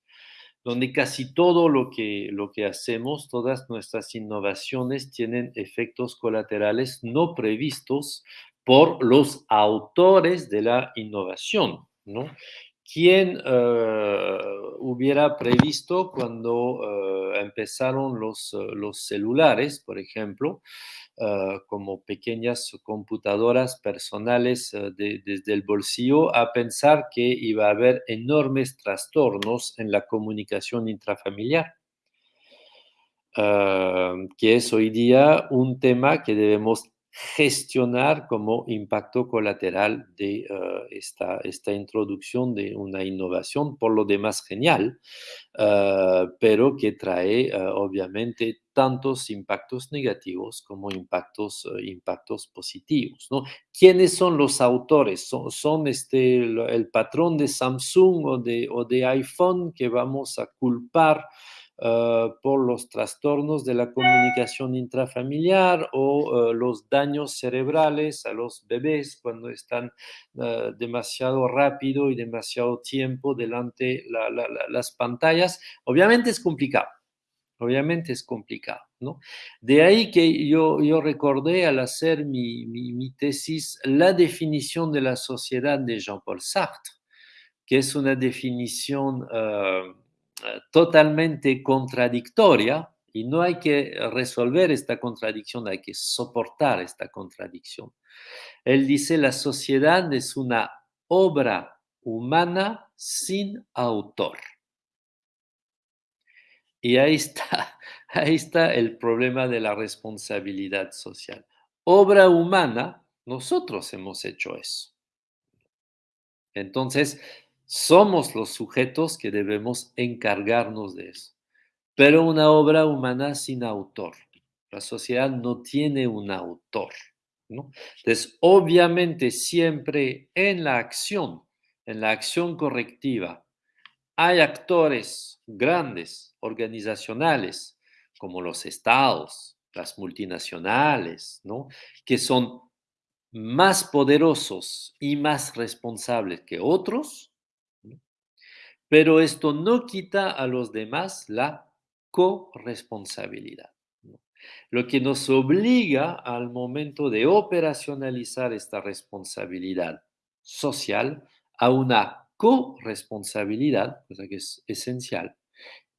donde casi todo lo que, lo que hacemos, todas nuestras innovaciones tienen efectos colaterales no previstos por los autores de la innovación. ¿no? ¿Quién eh, hubiera previsto cuando eh, empezaron los, eh, los, celulares, por ejemplo, como pequeñas computadoras personales desde el bolsillo, a pensar que iba a haber enormes trastornos en la comunicación intrafamiliar? que es hoy día un tema que debemos gestionar como impacto colateral de eh, esta, esta, introducción de una innovación, por lo demás genial, eh, pero que trae eh, obviamente tantos impactos negativos como impactos, impactos positivos. ¿no? ¿Quiénes son los autores? ¿Son, son este, el, patrón de Samsung o de, o de iPhone que vamos a culpar? Ah, por los trastornos de la comunicación intrafamiliar o ah, los daños cerebrales a los bebés cuando están ah, demasiado rápido y demasiado tiempo delante la, las pantallas. Obviamente es complicado. Obviamente es complicado, ¿no? De ahí que yo, yo recordé al hacer mi, mi, tesis la definición de la sociedad de Jean-Paul Sartre, que es una definición eh, totalmente contradictoria y no hay que resolver esta contradicción, hay que soportar esta contradicción. Él dice, la sociedad es una obra humana sin autor. Y ahí está, ahí está el problema de la responsabilidad social. Obra humana, nosotros hemos hecho eso. Entonces, somos los sujetos que debemos encargarnos de eso. Pero una obra humana sin autor. La sociedad no tiene un autor. ¿no? Entonces, obviamente, siempre en la acción, en la acción correctiva, hay actores grandes, organizacionales, como los estados, las multinacionales, ¿no? que son más poderosos y más responsables que otros pero esto no quita a los demás la corresponsabilidad. Lo que nos obliga al momento de operacionalizar esta responsabilidad social a una corresponsabilidad, cosa que es esencial,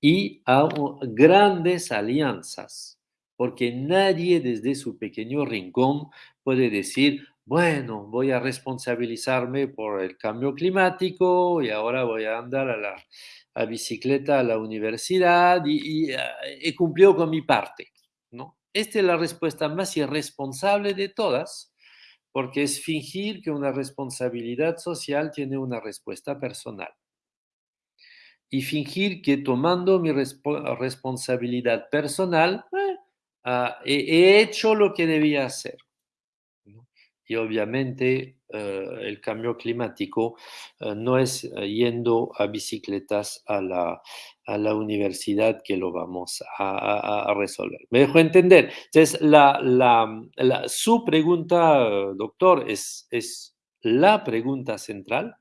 y a grandes alianzas, porque nadie desde su pequeño rincón puede decir, bueno, voy a responsabilizarme por el cambio climático y ahora voy a andar a la bicicleta a la universidad y, ah, he cumplido con mi parte, ¿no? Esta es la respuesta más irresponsable de todas, porque es fingir que una responsabilidad social tiene una respuesta personal. Y fingir que tomando mi responsabilidad personal, eh, ah, he hecho lo que debía hacer y obviamente eh, el cambio climático eh, no es eh, yendo a bicicletas a la, a la universidad que lo vamos a, resolver. ¿Me dejo entender? Entonces, la, la, su pregunta, doctor, es, es la pregunta central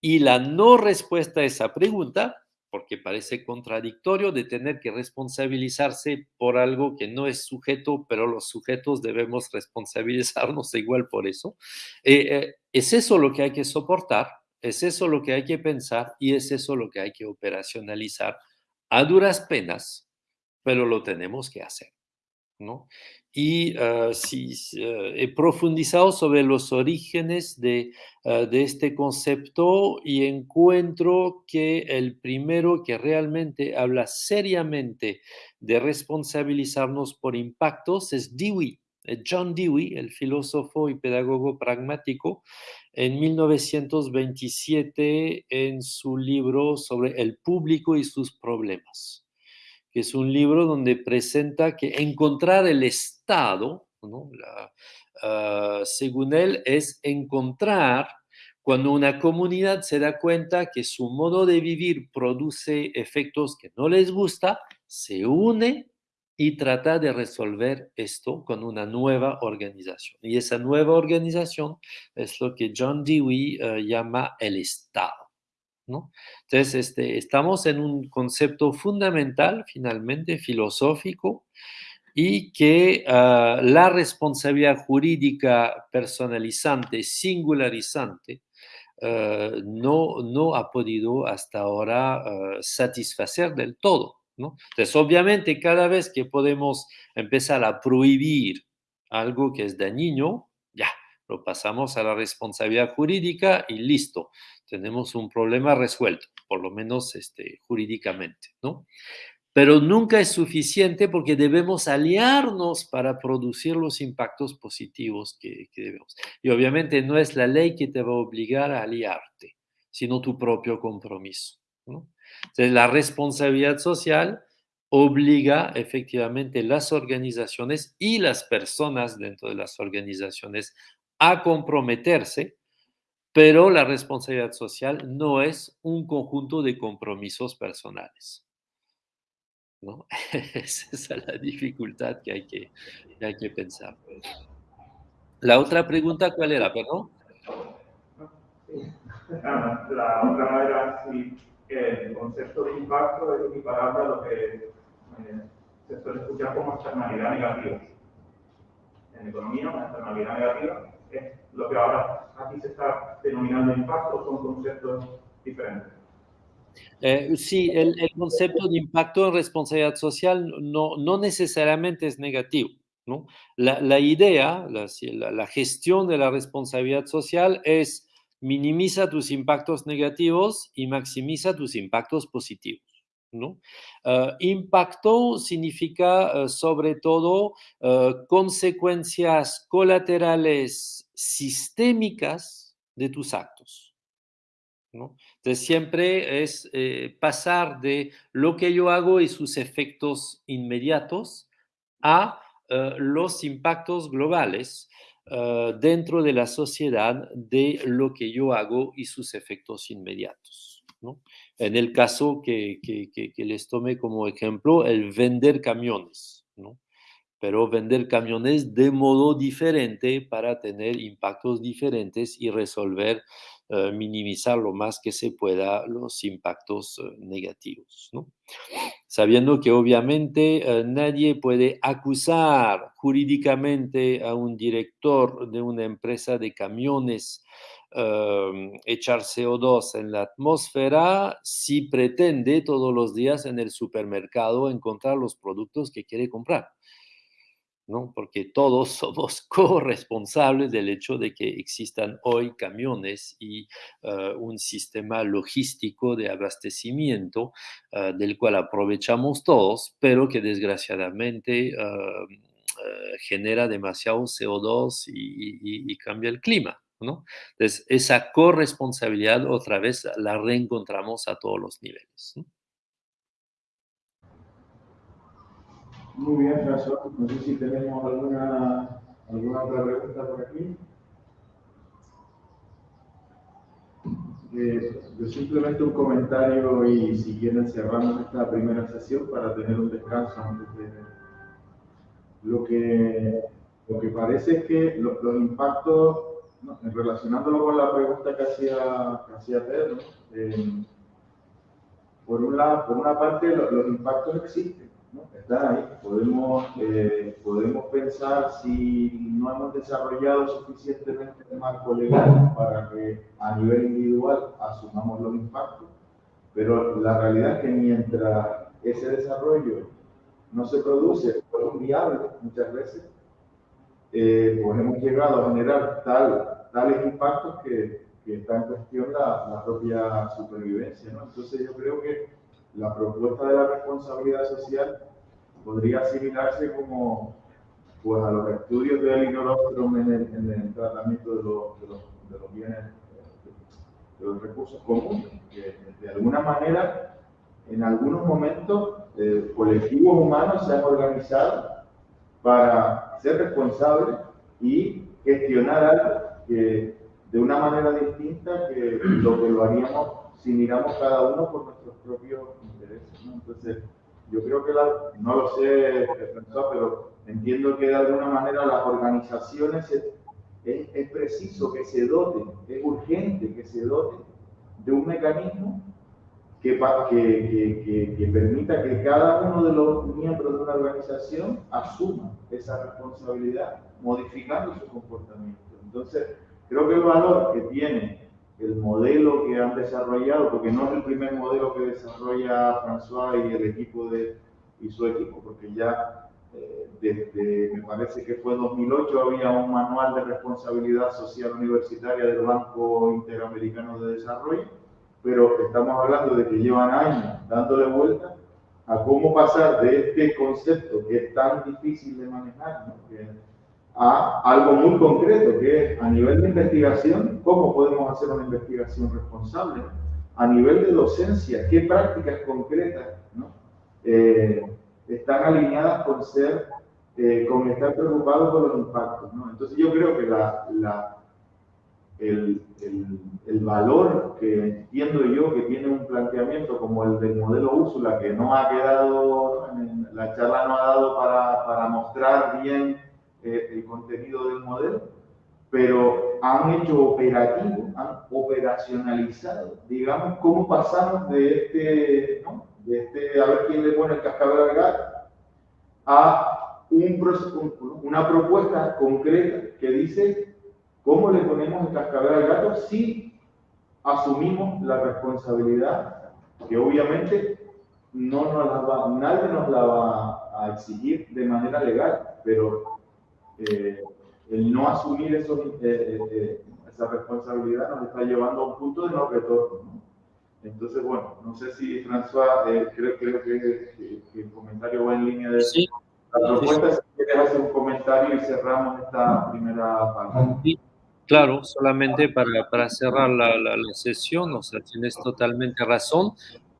y la no respuesta a esa pregunta porque parece contradictorio de tener que responsabilizarse por algo que no es sujeto, pero los sujetos debemos responsabilizarnos igual por eso. Eh, eh, es eso lo que hay que soportar, es eso lo que hay que pensar y es eso lo que hay que operacionalizar a duras penas, pero lo tenemos que hacer. ¿no? Y ah, si, ah, he profundizado sobre los orígenes de, ah, de, este concepto y encuentro que el primero que realmente habla seriamente de responsabilizarnos por impactos es Dewey, eh, John Dewey, el filósofo y pedagogo pragmático, en 1927 en su libro sobre el público y sus problemas que es un libro donde presenta que encontrar el Estado, ah, según él, es encontrar cuando una comunidad se da cuenta que su modo de vivir produce efectos que no les gusta, se une y trata de resolver esto con una nueva organización. Y esa nueva organización es lo que John Dewey eh, llama el Estado. Entonces, este, estamos en un concepto fundamental, finalmente, filosófico, y que ah, la responsabilidad jurídica personalizante, singularizante, ah, no, no ha podido hasta ahora ah, satisfacer del todo. Entonces, obviamente, cada vez que podemos empezar a prohibir algo que es dañino, ya, lo pasamos a la responsabilidad jurídica y listo tenemos un problema resuelto, por lo menos este, jurídicamente, ¿no? Pero nunca es suficiente porque debemos aliarnos para producir los impactos positivos que, debemos. Y obviamente no es la ley que te va a obligar a aliarte, sino tu propio compromiso. Entonces, la responsabilidad social obliga efectivamente las organizaciones y las personas dentro de las organizaciones a comprometerse pero la responsabilidad social no es un conjunto de compromisos personales. ¿no? Esa es la dificultad que hay que, hay que pensar. La otra pregunta, ¿cuál era, perdón? Ah, la otra era si el concepto de impacto es equiparable a lo que eh, se suele escuchar como externalidad negativa. En economía, una externalidad negativa es lo que ahora aquí se está denominando impacto, son conceptos diferentes. Eh, sí, el, concepto de impacto en responsabilidad social no, no necesariamente es negativo. ¿no? La, idea, la, la, gestión de la responsabilidad social es minimiza tus impactos negativos y maximiza tus impactos positivos. ¿no? Ah, impacto significa ah, sobre todo ah, consecuencias colaterales sistémicas de tus actos. ¿no? Entonces siempre es eh, pasar de lo que yo hago y sus efectos inmediatos a los impactos globales dentro de la sociedad de lo que yo hago y sus efectos inmediatos. En el caso que, les tome como ejemplo, el vender camiones. Pero vender camiones de modo diferente para tener impactos diferentes y resolver, eh, minimizar lo más que se pueda los impactos eh, negativos. Sabiendo que obviamente eh, nadie puede acusar jurídicamente a un director de una empresa de camiones Em, echar CO2 en la atmósfera si pretende todos los días en el supermercado encontrar los productos que quiere comprar. Porque todos somos corresponsables del hecho de que existan hoy camiones y eh, un sistema logístico de abastecimiento eh, del cual aprovechamos todos, pero que desgraciadamente eh, genera demasiado CO2 y, cambia el clima. Entonces, esa corresponsabilidad otra vez la reencontramos a todos los niveles. Muy bien, François. No sé si tenemos alguna, alguna otra pregunta por aquí. Eh, simplemente un comentario y si quieren cerramos esta primera sesión para tener un descanso antes de lo que lo que parece es que los, impactos relacionándolo con la pregunta que hacía, que hacía Pedro eh, por, un lado, por una parte los impactos existen Está ahí. Podemos, eh, podemos pensar si no hemos desarrollado suficientemente el marco legal para que a nivel individual asumamos los impactos, pero la realidad es que mientras ese desarrollo no se produce por un viable muchas veces, eh, pues hemos llegado a generar tal, tales impactos que, que está en cuestión la, la propia supervivencia. ¿no? Entonces yo creo que la propuesta de la responsabilidad social podría asimilarse como pues, a los estudios del inoróstrom en el, en el tratamiento de los, de, los, de los, bienes, de los recursos comunes, que de alguna manera, en algunos momentos, eh, colectivos humanos se han organizado para ser responsables y gestionar algo de una manera distinta que lo que lo haríamos si miramos cada uno por nuestros propios intereses. ¿no? Entonces, yo creo que, no lo sé, pero entiendo que de alguna manera las organizaciones es, preciso que se doten, es urgente que se doten de un mecanismo que, que, que, permita que cada uno de los miembros de una organización asuma esa responsabilidad, modificando su comportamiento. Entonces, creo que el valor que tiene el modelo que han desarrollado, porque no es el primer modelo que desarrolla François y el equipo de, y su equipo, porque ya eh, desde, me parece que fue 2008, había un manual de responsabilidad social universitaria del Banco Interamericano de Desarrollo, pero estamos hablando de que llevan años dándole vuelta a cómo pasar de este concepto que es tan difícil de manejar, ¿no? A algo muy concreto, que es a nivel de investigación, cómo podemos hacer una investigación responsable, a nivel de docencia, qué prácticas concretas ¿no? eh, están alineadas con ser, eh, con estar preocupados por los impactos. ¿no? Entonces yo creo que la, la, el, el, el, valor que entiendo yo que tiene un planteamiento como el del modelo Úrsula, que no ha quedado, la charla no ha dado para, para mostrar bien eh, el contenido del modelo, pero han hecho operativo, han operacionalizado, digamos, cómo pasamos de este, ¿no? de este, a ver quién le pone el cascabel al gato, a un, una propuesta concreta que dice cómo le ponemos el cascabel al gato si asumimos la responsabilidad que obviamente no nos la va, nadie nos la va a exigir de manera legal, pero eh, el no asumir eso, eh, eh, esa responsabilidad nos está llevando a un punto de no retorno. Entonces, bueno, no sé si François, creo, creo que, el comentario va en línea de sí. la propuesta. Si quieres hacer un comentario y cerramos esta primera parte. Claro, solamente para, para cerrar la, la, la, sesión, o sea, tienes totalmente razón.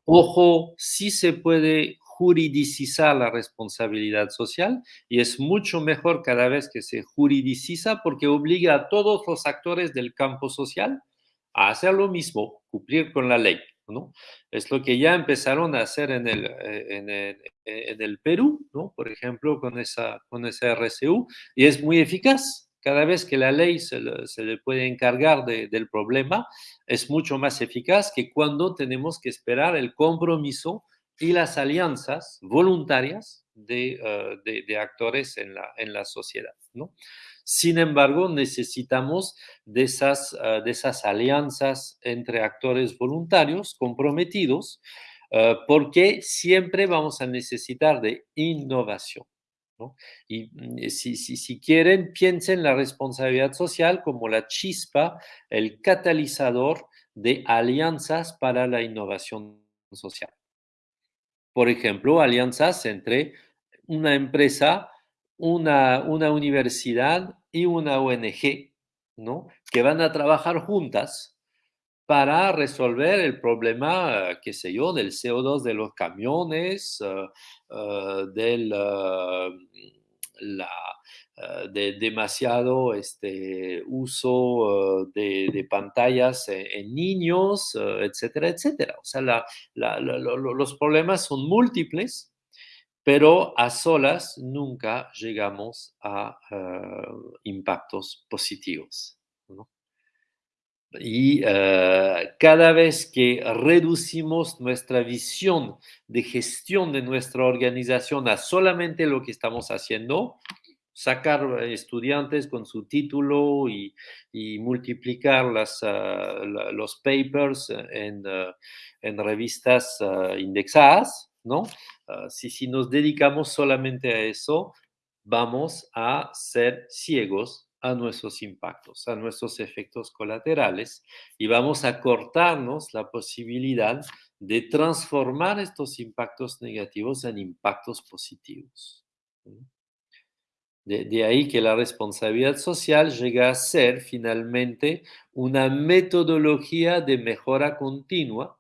Ojo, sí se puede juridicizar la responsabilidad social y es mucho mejor cada vez que se juridiciza porque obliga a todos los actores del campo social a hacer lo mismo, cumplir con la ley. ¿no? Es lo que ya empezaron a hacer en el, eh, en el, en el Perú, ¿no? por ejemplo, con esa, con esa RCU, y es muy eficaz. Cada vez que la ley se le, se le puede encargar de, del problema, es mucho más eficaz que cuando tenemos que esperar el compromiso y las alianzas voluntarias de, uh, de, de actores en la, en la sociedad. ¿no? Sin embargo, necesitamos de esas, uh, de esas alianzas entre actores voluntarios comprometidos, uh, porque siempre vamos a necesitar de innovación. Y mm, si, si, si, quieren, piensen la responsabilidad social como la chispa, el catalizador de alianzas para la innovación social. Por ejemplo, alianzas entre una empresa, una, una universidad y una ONG, ¿no? Que van a trabajar juntas para resolver el problema, qué sé yo, del CO2 de los camiones, uh, uh, del uh, la, de demasiado este, uso de, de, pantallas en, en niños, etcétera, etcétera. O sea, la, los problemas son múltiples pero a solas nunca llegamos a impactos positivos. Y cada vez que reducimos nuestra visión de gestión de nuestra organización a solamente lo que estamos haciendo, sacar estudiantes con su título y, multiplicar uh, los papers en, en revistas indexadas, ¿no? Si, si nos dedicamos solamente a eso, vamos a ser ciegos a nuestros impactos, a nuestros efectos colaterales y vamos a cortarnos la posibilidad de transformar estos impactos negativos en impactos positivos. De, ahí que la responsabilidad social llega a ser finalmente una metodología de mejora continua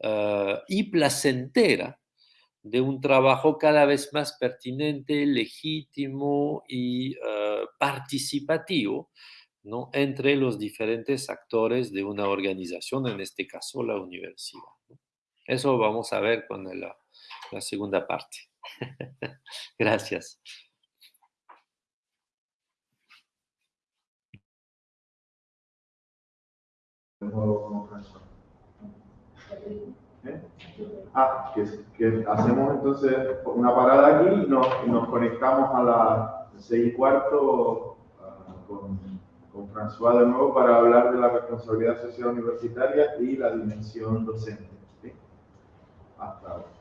uh, y placentera de un trabajo cada vez más pertinente, legítimo y uh, participativo ¿no? entre los diferentes actores de una organización, en este caso la universidad. Eso vamos a ver con la segunda parte. Gracias. ¿Eh? Ah, que, hacemos entonces una parada aquí y nos, conectamos a las seis y cuarto uh, con, con François de nuevo para hablar de la responsabilidad social universitaria y la dimensión docente. Hasta ahora.